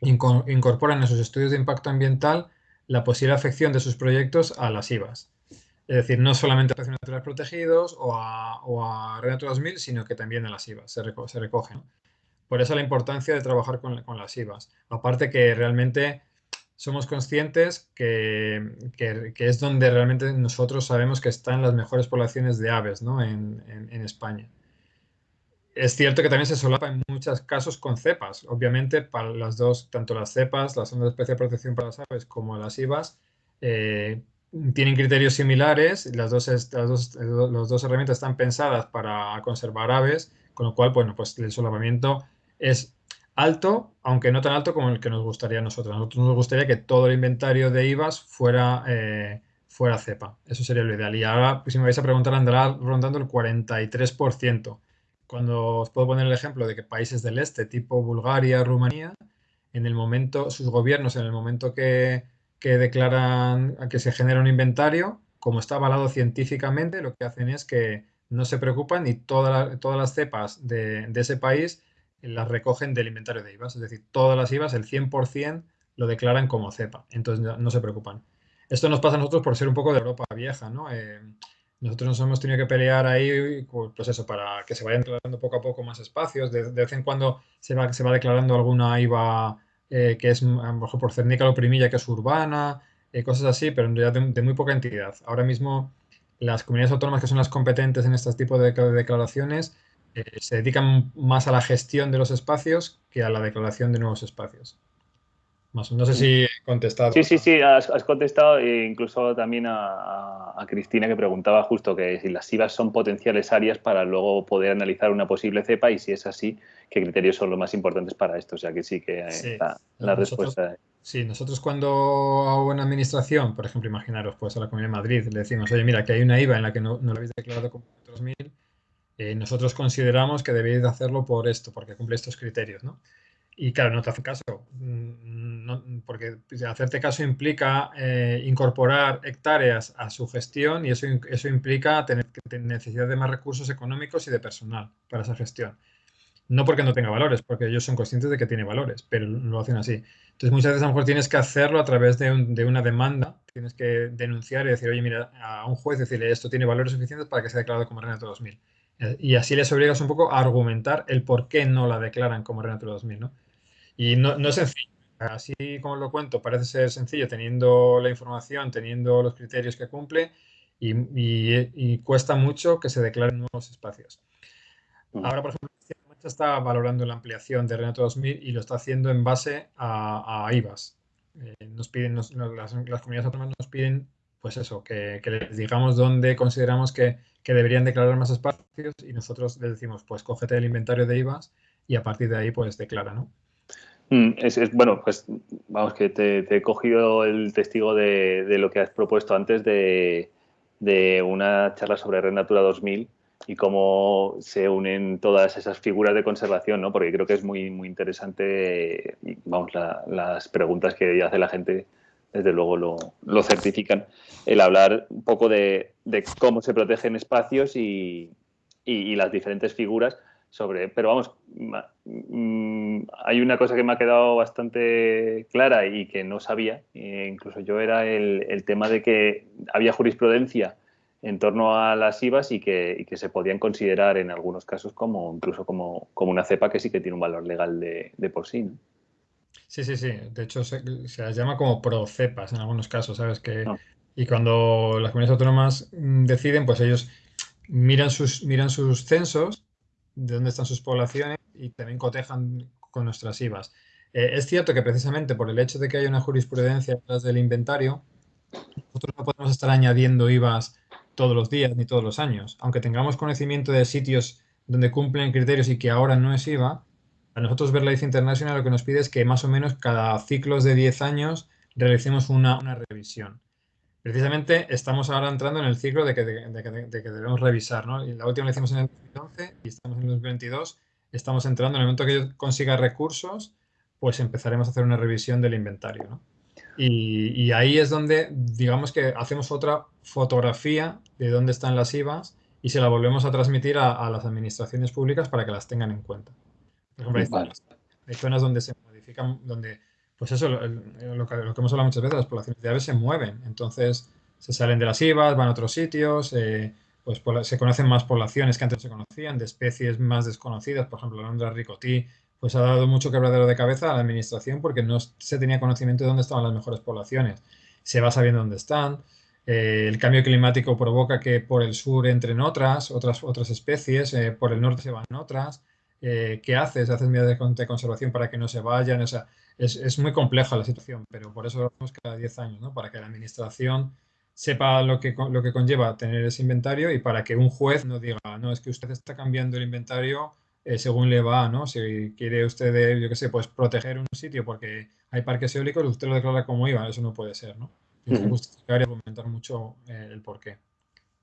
incorporan en sus estudios de impacto ambiental la posible afección de sus proyectos a las IVAs. Es decir, no solamente a espacios naturales protegidos o a, o a Red Natura 2000, sino que también a las IVAs se, recogen. Por eso la importancia de trabajar con, las IVAs. Aparte que realmente somos conscientes que, es donde realmente nosotros sabemos que están las mejores poblaciones de aves en, España. Es cierto que también se solapa en muchos casos con cepas. Obviamente, para las dos, tanto las cepas, las zonas de especial protección para las aves, como las IVAs, eh, tienen criterios similares, las dos, las dos, herramientas están pensadas para conservar aves, con lo cual, bueno, pues el solapamiento es alto, aunque no tan alto como el que nos gustaría a nosotros. Nos gustaría que todo el inventario de IVAs fuera, eh, fuera cepa. Eso sería lo ideal. Y ahora, pues, si me vais a preguntar, andará rondando el 43%. Cuando os puedo poner el ejemplo de que países del este, tipo Bulgaria, Rumanía, en el momento, sus gobiernos, en el momento que que declaran que se genera un inventario, como está avalado científicamente, lo que hacen es que no se preocupan y todas las cepas de, ese país las recogen del inventario de IVAs. Es decir, todas las IVAs, el 100%, lo declaran como cepa. Entonces no, se preocupan. Esto nos pasa a nosotros por ser un poco de Europa vieja, ¿no? Eh, nosotros nos hemos tenido que pelear ahí, pues eso, para que se vayan declarando poco a poco más espacios. De, vez en cuando se va, se va declarando alguna IVA eh, que es a lo mejor por cernícalo primilla, que es urbana, eh, cosas así, pero en realidad de, muy poca entidad. Ahora mismo las comunidades autónomas que son las competentes en este tipo de, declaraciones eh, se dedican más a la gestión de los espacios que a la declaración de nuevos espacios. no sé si he contestado. Sí, sí, sí, has, contestado e incluso también a, a, Cristina que preguntaba justo que si las IVAs son potenciales áreas para luego poder analizar una posible cepa y si es así, qué criterios son los más importantes para esto. O sea que sí que la, respuesta. Sí, nosotros cuando hago una administración, por ejemplo, imaginaros, pues a la Comunidad de Madrid, le decimos, oye, mira, que hay una IVA en la que no, no la habéis declarado como 2000, eh, nosotros consideramos que debéis hacerlo por esto, porque cumple estos criterios, ¿no? Y claro, no te hacen caso, mm, porque hacerte caso implica eh, incorporar hectáreas a su gestión y eso, eso implica tener necesidad de más recursos económicos y de personal para esa gestión. No porque no tenga valores, porque ellos son conscientes de que tiene valores, pero lo hacen así. Entonces, muchas veces a lo mejor tienes que hacerlo a través de, una demanda, tienes que denunciar y decir, oye, mira, a un juez decirle esto tiene valores suficientes para que sea declarado como Renato 2000. Eh, y así les obligas un poco a argumentar el por qué no la declaran como Renato 2000, ¿no? Y no, no es sencillo. Así como lo cuento, parece ser sencillo teniendo la información, teniendo los criterios que cumple y, cuesta mucho que se declaren nuevos espacios. Mm. Ahora, por ejemplo, está valorando la ampliación de Renato 2000 y lo está haciendo en base a, a IVAs. Eh, nos piden, las, comunidades autónomas nos piden, pues eso, que, les digamos dónde consideramos que, deberían declarar más espacios y nosotros les decimos, pues cógete el inventario de IVAs y a partir de ahí, pues declara, ¿no? Mm, es, bueno, pues vamos, que te, he cogido el testigo de, lo que has propuesto antes de, de una charla sobre Red Natura 2000 y cómo se unen todas esas figuras de conservación, ¿no? Porque creo que es muy, muy interesante, vamos, las preguntas que hace la gente, desde luego lo, certifican, el hablar un poco de, cómo se protegen espacios y, las diferentes figuras sobre, pero vamos, mm, hay una cosa que me ha quedado bastante clara y que no sabía, e incluso yo era el, el tema de que había jurisprudencia en torno a las IVAs y que, se podían considerar en algunos casos como incluso como, una cepa que sí que tiene un valor legal de, por sí. Sí, sí, sí. De hecho, se, las llama como procepas en algunos casos, ¿sabes? Que, ah. Y cuando las comunidades autónomas mm, deciden, pues ellos miran sus, miran sus censos, de dónde están sus poblaciones y también cotejan con nuestras IVAs. Eh, es cierto que precisamente por el hecho de que hay una jurisprudencia detrás del inventario, nosotros no podemos estar añadiendo IVAs todos los días ni todos los años. Aunque tengamos conocimiento de sitios donde cumplen criterios y que ahora no es IVA, a nosotros Verlife International lo que nos pide es que más o menos cada ciclos de 10 años realicemos una, revisión. Precisamente estamos ahora entrando en el ciclo de que, debemos revisar. ¿no? La última la hicimos en el 2011 y estamos en el 2022. Estamos entrando en el momento que yo consiga recursos, pues empezaremos a hacer una revisión del inventario. ¿no? Y, ahí es donde, digamos que hacemos otra fotografía de dónde están las IVAs y se la volvemos a transmitir a, las administraciones públicas para que las tengan en cuenta. Por ejemplo, hay, zonas, donde se modifican, donde, pues eso, lo, que, hemos hablado muchas veces, las poblaciones de aves se mueven. Entonces, se salen de las IVAs, van a otros sitios, eh, pues se conocen más poblaciones que antes se conocían, de especies más desconocidas, por ejemplo, la alondra ricotí, pues ha dado mucho quebradero de cabeza a la administración porque no se tenía conocimiento de dónde estaban las mejores poblaciones. Se va sabiendo dónde están. Eh, el cambio climático provoca que por el sur entren otras, otras, otras especies, eh, por el norte se van otras. Eh, ¿Qué haces? ¿Haces medidas de, conservación para que no se vayan? O sea, es, muy compleja la situación, pero por eso lo hacemos cada 10 años, ¿no? Para que la administración sepa lo que, lo que conlleva tener ese inventario y para que un juez no diga, no, es que usted está cambiando el inventario eh, según le va, ¿no? Si quiere usted, yo qué sé, pues proteger un sitio porque hay parques eólicos, usted lo declara como IVA, eso no puede ser, ¿no? Tiene que justificar y argumentar mucho eh, el porqué.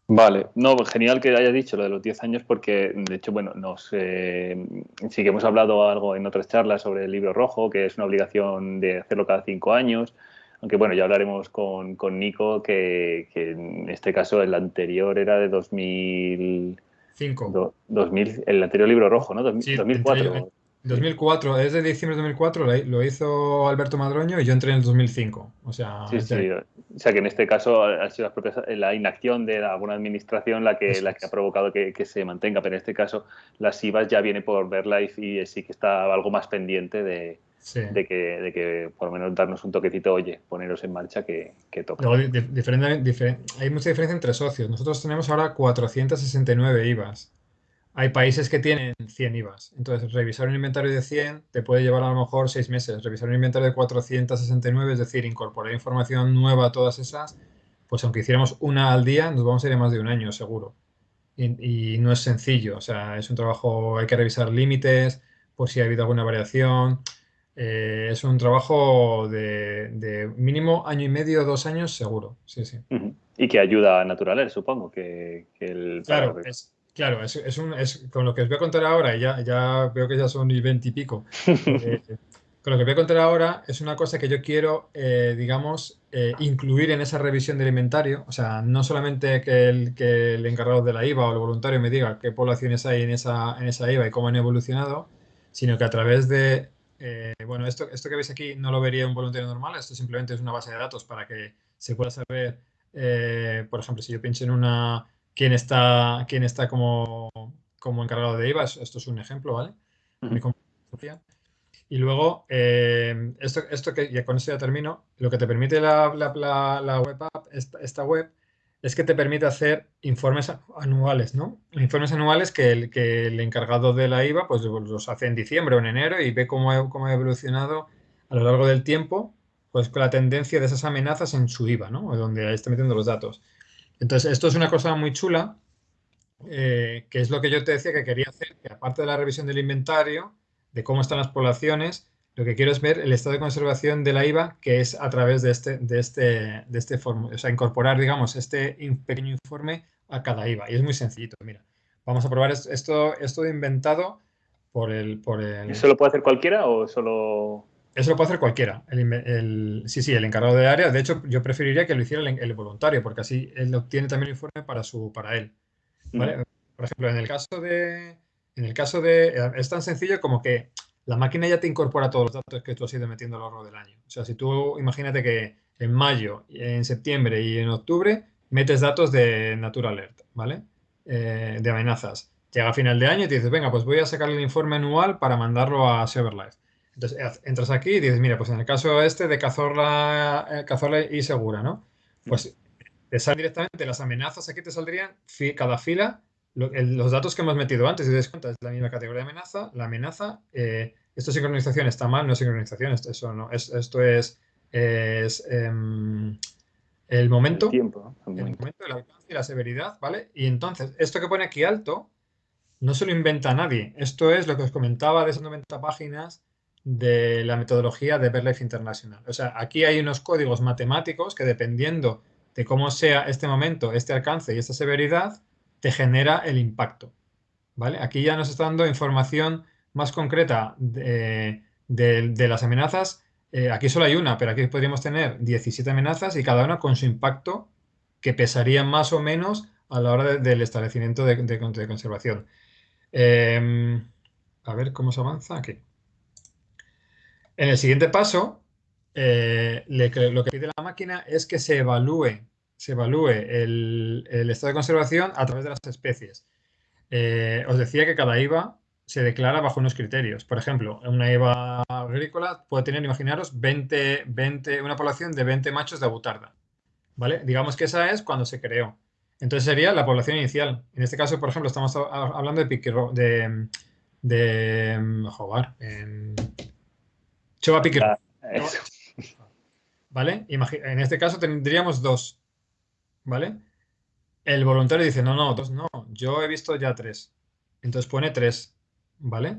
Vale, no, genial que haya dicho lo de los 10 años porque, de hecho, bueno, nos, eh, sí que hemos hablado algo en otras charlas sobre el libro rojo, que es una obligación de hacerlo cada 5 años, aunque bueno, ya hablaremos con, con Nico, que, que, en este caso el anterior era de 2000, 5. 2000, el anterior libro rojo, ¿no? 2004. 2004, es de diciembre de 2004, lo hizo Alberto Madroño y yo entré en el 2005. O sea, sí, sí. O sea que en este caso ha sido la inacción de alguna administración la que, la que ha provocado que, se mantenga, pero en este caso las IVAs ya viene por Verlife y sí que está algo más pendiente de, de, que, de que por lo menos darnos un toquecito, oye, poneros en marcha que, que toca. diferente, hay mucha diferencia entre socios. Nosotros tenemos ahora 469 IVAs. Hay países que tienen 100 IVAs. Entonces, revisar un inventario de 100 te puede llevar a lo mejor 6 meses. Revisar un inventario de 469, es decir, incorporar información nueva a todas esas, pues aunque hiciéramos una al día, nos vamos a ir a más de un año, seguro. Y, y no es sencillo. O sea, es un trabajo, hay que revisar límites por si ha habido alguna variación. Eh, es un trabajo de, mínimo año y medio, dos años, seguro. Sí, sí. Y que ayuda a Naturales, supongo. Que, el, claro, es, claro es, un, es, con lo que os voy a contar ahora, ya, ya veo que ya son y veinte y pico. Eh, con lo que voy a contar ahora es una cosa que yo quiero, eh, digamos, incluir en esa revisión del inventario. O sea, no solamente que el, que el encargado de la IVA o el voluntario me diga qué poblaciones hay en esa, en esa IVA y cómo han evolucionado, sino que a través de eh, bueno, esto, esto que veis aquí no lo vería un voluntario normal, esto simplemente es una base de datos para que se pueda saber, eh, por ejemplo, si yo pienso en una, quién está, quién está como, como encargado de IVA, esto es un ejemplo, ¿vale? Y luego, eh, esto, esto que ya con esto ya termino, lo que te permite la, la, la web app, esta, esta, web, es que te permite hacer informes anuales, ¿no? Informes anuales que el, que el encargado de la IVA pues los hace en diciembre o en enero y ve cómo, cómo ha evolucionado a lo largo del tiempo pues con la tendencia de esas amenazas en su IVA, ¿no? Donde está metiendo los datos. Entonces, esto es una cosa muy chula, eh, que es lo que yo te decía que quería hacer, que aparte de la revisión del inventario, de cómo están las poblaciones, lo que quiero es ver el estado de conservación de la IVA, que es a través de este, de este, de este o sea, incorporar, digamos, este pequeño informe a cada IVA. Y es muy sencillito, mira. Vamos a probar esto, esto inventado por el, por el... ¿Eso lo puede hacer cualquiera o solo...? Eso lo puede hacer cualquiera. El, sí, sí, el encargado de área. De hecho, yo preferiría que lo hiciera el, voluntario, porque así él obtiene también el informe para, su, para él. ¿vale? Por ejemplo, en el caso de... En el caso de... Es tan sencillo como que la máquina ya te incorpora todos los datos que tú has ido metiendo a lo largo del año. O sea, si tú imagínate que en mayo, en septiembre y en octubre metes datos de Natura Alert, ¿vale? Eh, de amenazas. Llega a final de año y te dices, venga, pues voy a sacar el informe anual para mandarlo a Cyberlife. Entonces entras aquí y dices, mira, pues en el caso este de Cazorla, eh, Cazorla y Segura, ¿no? Pues te salen directamente las amenazas, aquí te saldrían cada fila los datos que hemos metido antes, si te das cuenta, es la misma categoría de amenaza. La amenaza, eh, esto sincronización está mal, no es sincronización, esto, eso no, esto es, em, el momento, el, tiempo, el momento, el alcance y la severidad, ¿vale? Y entonces, esto que pone aquí alto, no se lo inventa nadie. Esto es lo que os comentaba de esas 90 páginas de la metodología de BirdLife International. O sea, aquí hay unos códigos matemáticos que dependiendo de cómo sea este momento, este alcance y esta severidad, te genera el impacto. ¿vale? Aquí ya nos está dando información más concreta de, las amenazas. Eh, aquí solo hay una, pero aquí podríamos tener 17 amenazas y cada una con su impacto que pesaría más o menos a la hora del establecimiento de, conservación. Em, a ver cómo se avanza aquí. En el siguiente paso, eh, lo que pide la máquina es que se evalúe se evalúe el, estado de conservación a través de las especies. Eh, os decía que cada IVA se declara bajo unos criterios. Por ejemplo, una IVA agrícola puede tener, imaginaros, 20, 20, una población de 20 machos de abutarda. ¿Vale? Digamos que esa es cuando se creó. Entonces sería la población inicial. En este caso, por ejemplo, estamos hablando de piquero, de, de joder, en Chova piquero. ¿Vale? en este caso tendríamos dos. ¿Vale? El voluntario dice, no, no, dos no, yo he visto ya tres. Entonces pone tres, ¿vale?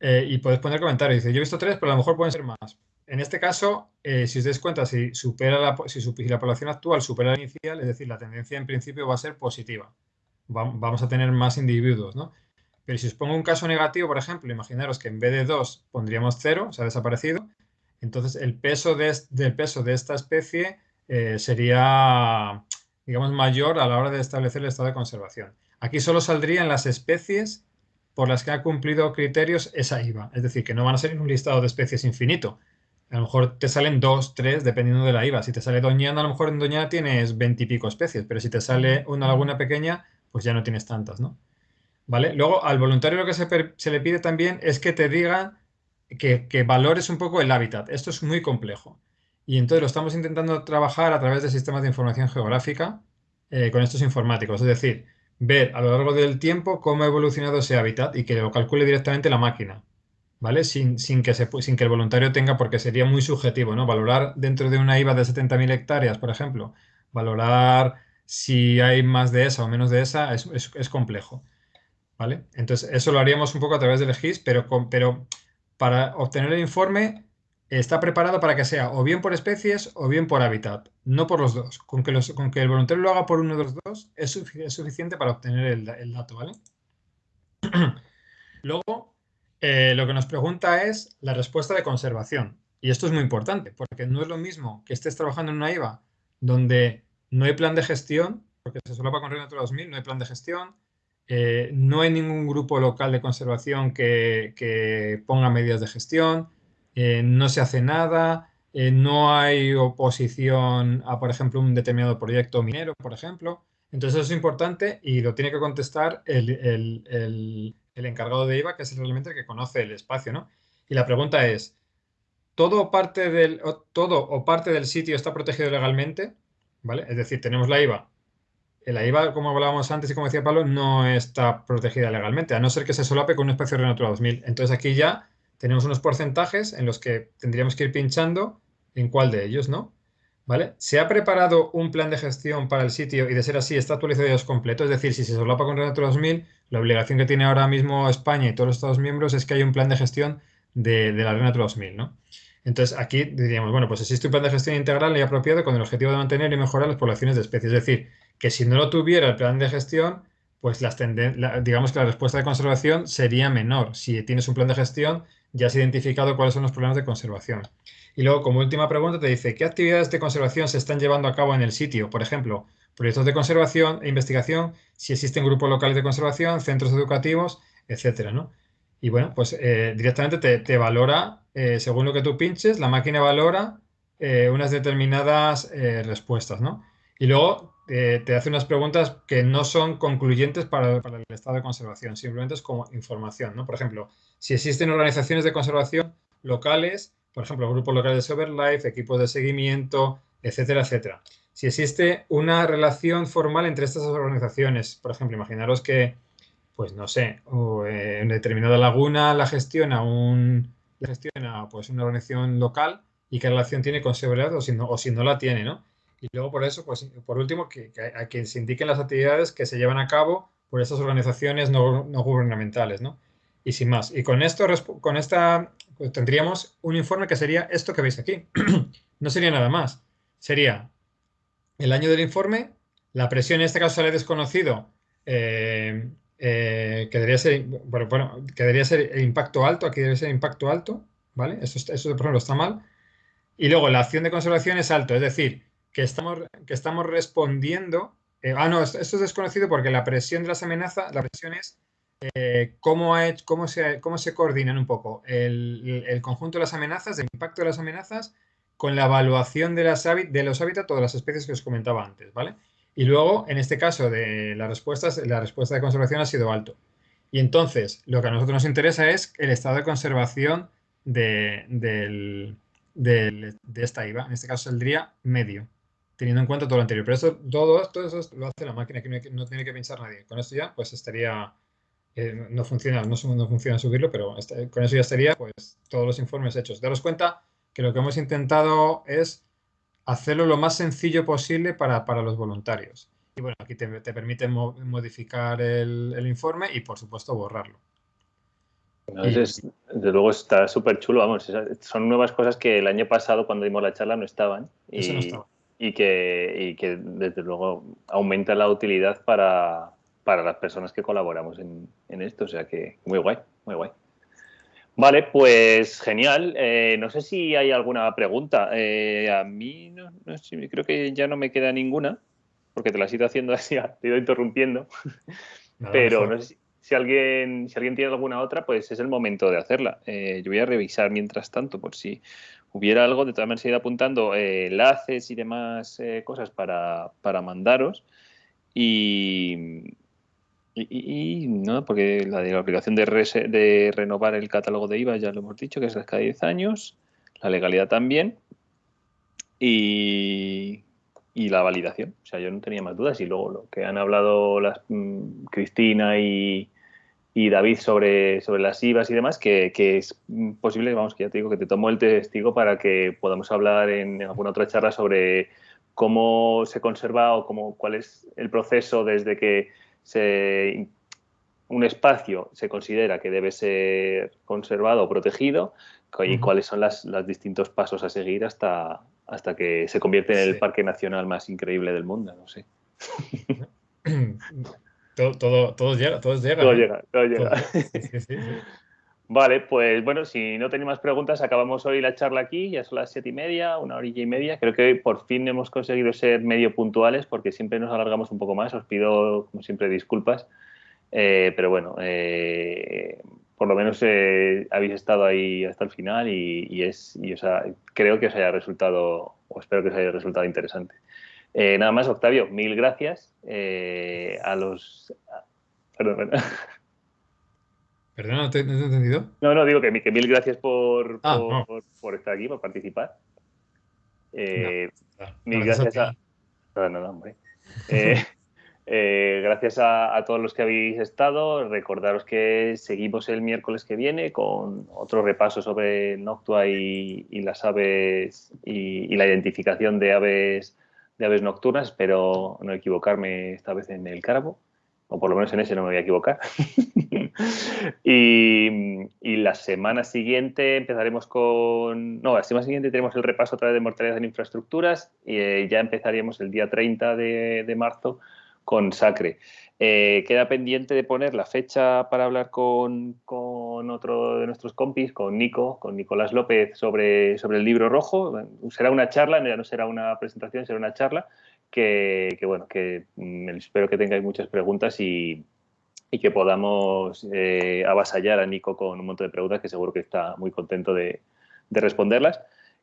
Eh, y puedes poner comentario, dice, yo he visto tres, pero a lo mejor pueden ser más. En este caso, eh, si os dais cuenta, si, supera la, si, la población actual supera la inicial, es decir, la tendencia en principio va a ser positiva. vamos a tener más individuos, ¿no? Pero si os pongo un caso negativo, por ejemplo, imaginaros que en vez de dos pondríamos cero, se ha desaparecido, entonces el peso de, del peso de esta especie eh, sería digamos, mayor a la hora de establecer el estado de conservación. Aquí solo saldrían las especies por las que ha cumplido criterios esa IVA. Es decir, que no van a ser en un listado de especies infinito. A lo mejor te salen dos, tres, dependiendo de la IVA. Si te sale Doñana, a lo mejor en Doñana tienes veintipico especies, pero si te sale una laguna pequeña, pues ya no tienes tantas, ¿no? ¿Vale? Luego, al voluntario lo que se, le pide también es que te diga que, que valores un poco el hábitat. Esto es muy complejo. Y entonces lo estamos intentando trabajar a través de sistemas de información geográfica eh, con estos informáticos. Es decir, ver a lo largo del tiempo cómo ha evolucionado ese hábitat y que lo calcule directamente la máquina. ¿Vale? Sin, que se, sin que el voluntario tenga, porque sería muy subjetivo, ¿no? Valorar dentro de una IVA de 70.000 hectáreas, por ejemplo, valorar si hay más de esa o menos de esa es, es, complejo. ¿Vale? Entonces, eso lo haríamos un poco a través del GIS, pero, pero para obtener el informe está preparado para que sea o bien por especies o bien por hábitat, no por los dos. Con que, con que el voluntario lo haga por uno de los dos es, suficiente para obtener el, dato, ¿vale? Luego, eh, lo que nos pregunta es la respuesta de conservación. Y esto es muy importante, porque no es lo mismo que estés trabajando en una IVA donde no hay plan de gestión, porque se solapa con Red Natura 2000, no hay plan de gestión, eh, no hay ningún grupo local de conservación que, que ponga medidas de gestión, eh, no se hace nada, eh, no hay oposición a, por ejemplo, un determinado proyecto minero, por ejemplo. Entonces eso es importante y lo tiene que contestar el, encargado de IVA, que es realmente el que conoce el espacio, ¿no? Y la pregunta es, ¿todo, parte del, todo o parte del sitio está protegido legalmente? ¿Vale? Es decir, tenemos la IVA la IVA, como hablábamos antes y como decía Pablo, no está protegida legalmente, a no ser que se solape con un espacio de Natura 2000. Entonces aquí ya tenemos unos porcentajes en los que tendríamos que ir pinchando en cuál de ellos, ¿no? ¿Vale? ¿Se ha preparado un plan de gestión para el sitio y de ser así está actualizado y es completo? Es decir, si se solapa con Natura 2000, la obligación que tiene ahora mismo España y todos los Estados miembros es que hay un plan de gestión de, la Red Natura 2000, ¿no? Entonces aquí diríamos, bueno, pues existe un plan de gestión integral y apropiado con el objetivo de mantener y mejorar las poblaciones de especies. Es decir, que si no lo tuviera el plan de gestión, pues las digamos que la respuesta de conservación sería menor. Si tienes un plan de gestión, ya has identificado cuáles son los problemas de conservación. Y luego, como última pregunta, te dice, ¿qué actividades de conservación se están llevando a cabo en el sitio? Por ejemplo, proyectos de conservación e investigación, si existen grupos locales de conservación, centros educativos, etcétera, ¿no? Y bueno, pues eh, directamente te, valora, eh, según lo que tú pinches, la máquina valora eh, unas determinadas respuestas, ¿no? Y luego te hace unas preguntas que no son concluyentes para, el estado de conservación, simplemente es como información, ¿no? Por ejemplo, si existen organizaciones de conservación locales, por ejemplo, grupos locales de Overlife, equipos de seguimiento, etcétera, etcétera. Si existe una relación formal entre estas organizaciones, por ejemplo, imaginaros que, pues no sé, eh, en determinada laguna la gestiona, un, la gestiona pues, una organización local y qué relación tiene con seguridad o si no, o si no la tiene, ¿no? Y luego por eso, pues por último, que, que, se indiquen las actividades que se llevan a cabo por estas organizaciones no, no gubernamentales, ¿no? Y sin más. Y con esto, con esta, pues, tendríamos un informe que sería esto que veis aquí. no sería nada más. Sería el año del informe, la presión en este caso sale desconocido, eh, eh, que, debería ser, bueno, que debería ser el impacto alto, aquí debe ser impacto alto, ¿vale? Eso, eso por ejemplo está mal. Y luego la acción de conservación es alto, es decir, que estamos, que estamos respondiendo. Eh, ah, no, esto, es desconocido porque la presión de las amenazas, la presión es eh, cómo, ha cómo, se, cómo se coordinan un poco el, conjunto de las amenazas, el impacto de las amenazas con la evaluación de, las, de los hábitats de las especies que os comentaba antes, ¿vale? Y luego, en este caso de las respuestas, la respuesta de conservación ha sido alto. Y entonces, lo que a nosotros nos interesa es el estado de conservación de, de esta IVA. En este caso saldría medio, teniendo en cuenta todo lo anterior. Pero eso, todo, todo eso lo hace la máquina, que no tiene que pensar nadie. Con esto ya, pues estaría no funciona, no, funciona subirlo, pero con eso ya estaría pues todos los informes hechos. Daros cuenta que lo que hemos intentado es hacerlo lo más sencillo posible para, los voluntarios. Y bueno, aquí te, permite modificar el, informe y por supuesto borrarlo. desde luego está súper chulo, vamos, son nuevas cosas que el año pasado cuando dimos la charla no estaban. Y, y, que, y que desde luego aumenta la utilidad para, para las personas que colaboramos en, esto. O sea que muy guay, muy guay. Vale, pues genial. Eh, no sé si hay alguna pregunta. Eh, a mí no, sé, creo que ya no me queda ninguna, porque te la he ido haciendo así, te he ido interrumpiendo. Pero no sé si, alguien, si alguien tiene alguna otra, pues es el momento de hacerla. Eh, yo voy a revisar mientras tanto por si hubiera algo. De todas maneras, ido apuntando enlaces y demás cosas para, para mandaros. Y, y, no, porque la, la obligación de, de, renovar el catálogo de IVA ya lo hemos dicho, que es cada 10 años, la legalidad también y, y, la validación. O sea, yo no tenía más dudas y luego lo que han hablado las, mm, Cristina y, y, David sobre, sobre las IVAs y demás, que, que, es posible, vamos, que ya te digo que te tomo el testigo para que podamos hablar en alguna otra charla sobre cómo se conserva o cómo, cuál es el proceso desde que un espacio se considera que debe ser conservado o protegido y cuáles son los distintos pasos a seguir hasta, hasta que se convierte en el parque nacional más increíble del mundo, no sé. todo, todo, llega, todo llega. Todo llega, todo llega. Vale, pues bueno, si no tenéis más preguntas, acabamos hoy la charla aquí, ya son las siete y media, una horilla y media. Creo que por fin hemos conseguido ser medio puntuales porque siempre nos alargamos un poco más. Os pido, como siempre, disculpas. Eh, pero bueno, eh, por lo menos eh, habéis estado ahí hasta el final y, es, y, creo que os haya resultado, o espero que os haya resultado interesante. Nada más, Octavio, mil gracias a los... Perdón, perdón. Perdona, ¿no te, he entendido? No, no, digo que, mil gracias por, ah, por, estar aquí, por participar. Eh, mil gracias a... No, no, hombre. Eh, Eh, gracias a, todos los que habéis estado. Recordaros que seguimos el miércoles que viene con otro repaso sobre Noctua y, las aves y, la identificación de aves, de aves nocturnas. Espero no equivocarme esta vez en el cárabo, o por lo menos en ese no me voy a equivocar. y, la semana siguiente empezaremos con... No, la semana siguiente tenemos el repaso otra vez de mortalidad en infraestructuras y eh, ya empezaríamos el día 30 de marzo con Sacre. Eh, queda pendiente de poner la fecha para hablar con, otro de nuestros compis, con Nico, con Nicolás López, sobre, sobre el libro rojo. Será una charla, ya no será una presentación, será una charla que, bueno, que mm, espero que tengáis muchas preguntas y, que podamos eh, avasallar a Nico con un montón de preguntas que seguro que está muy contento de, responderlas.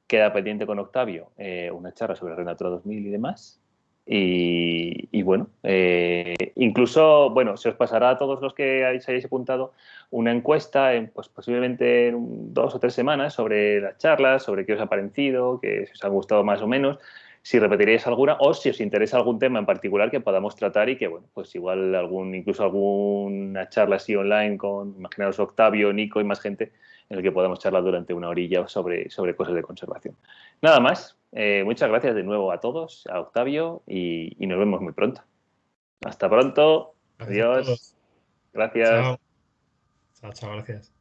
Queda pendiente con Octavio eh, una charla sobre Renatura 2000 y demás. Y, bueno, eh, incluso, bueno, se os pasará a todos los que hayáis, hayáis apuntado una encuesta, en, pues posiblemente en dos o tres semanas, sobre las charlas, sobre qué os ha parecido, qué os ha gustado más o menos, si repetiréis alguna o si os interesa algún tema en particular que podamos tratar y que, bueno, pues igual algún, incluso alguna charla así online con, imaginaos, Octavio, Nico y más gente, en el que podamos charlar durante una orilla sobre, sobre cosas de conservación. Nada más, eh, muchas gracias de nuevo a todos, a Octavio, y, nos vemos muy pronto. Hasta pronto. Adiós. Gracias. Chao, chao, gracias.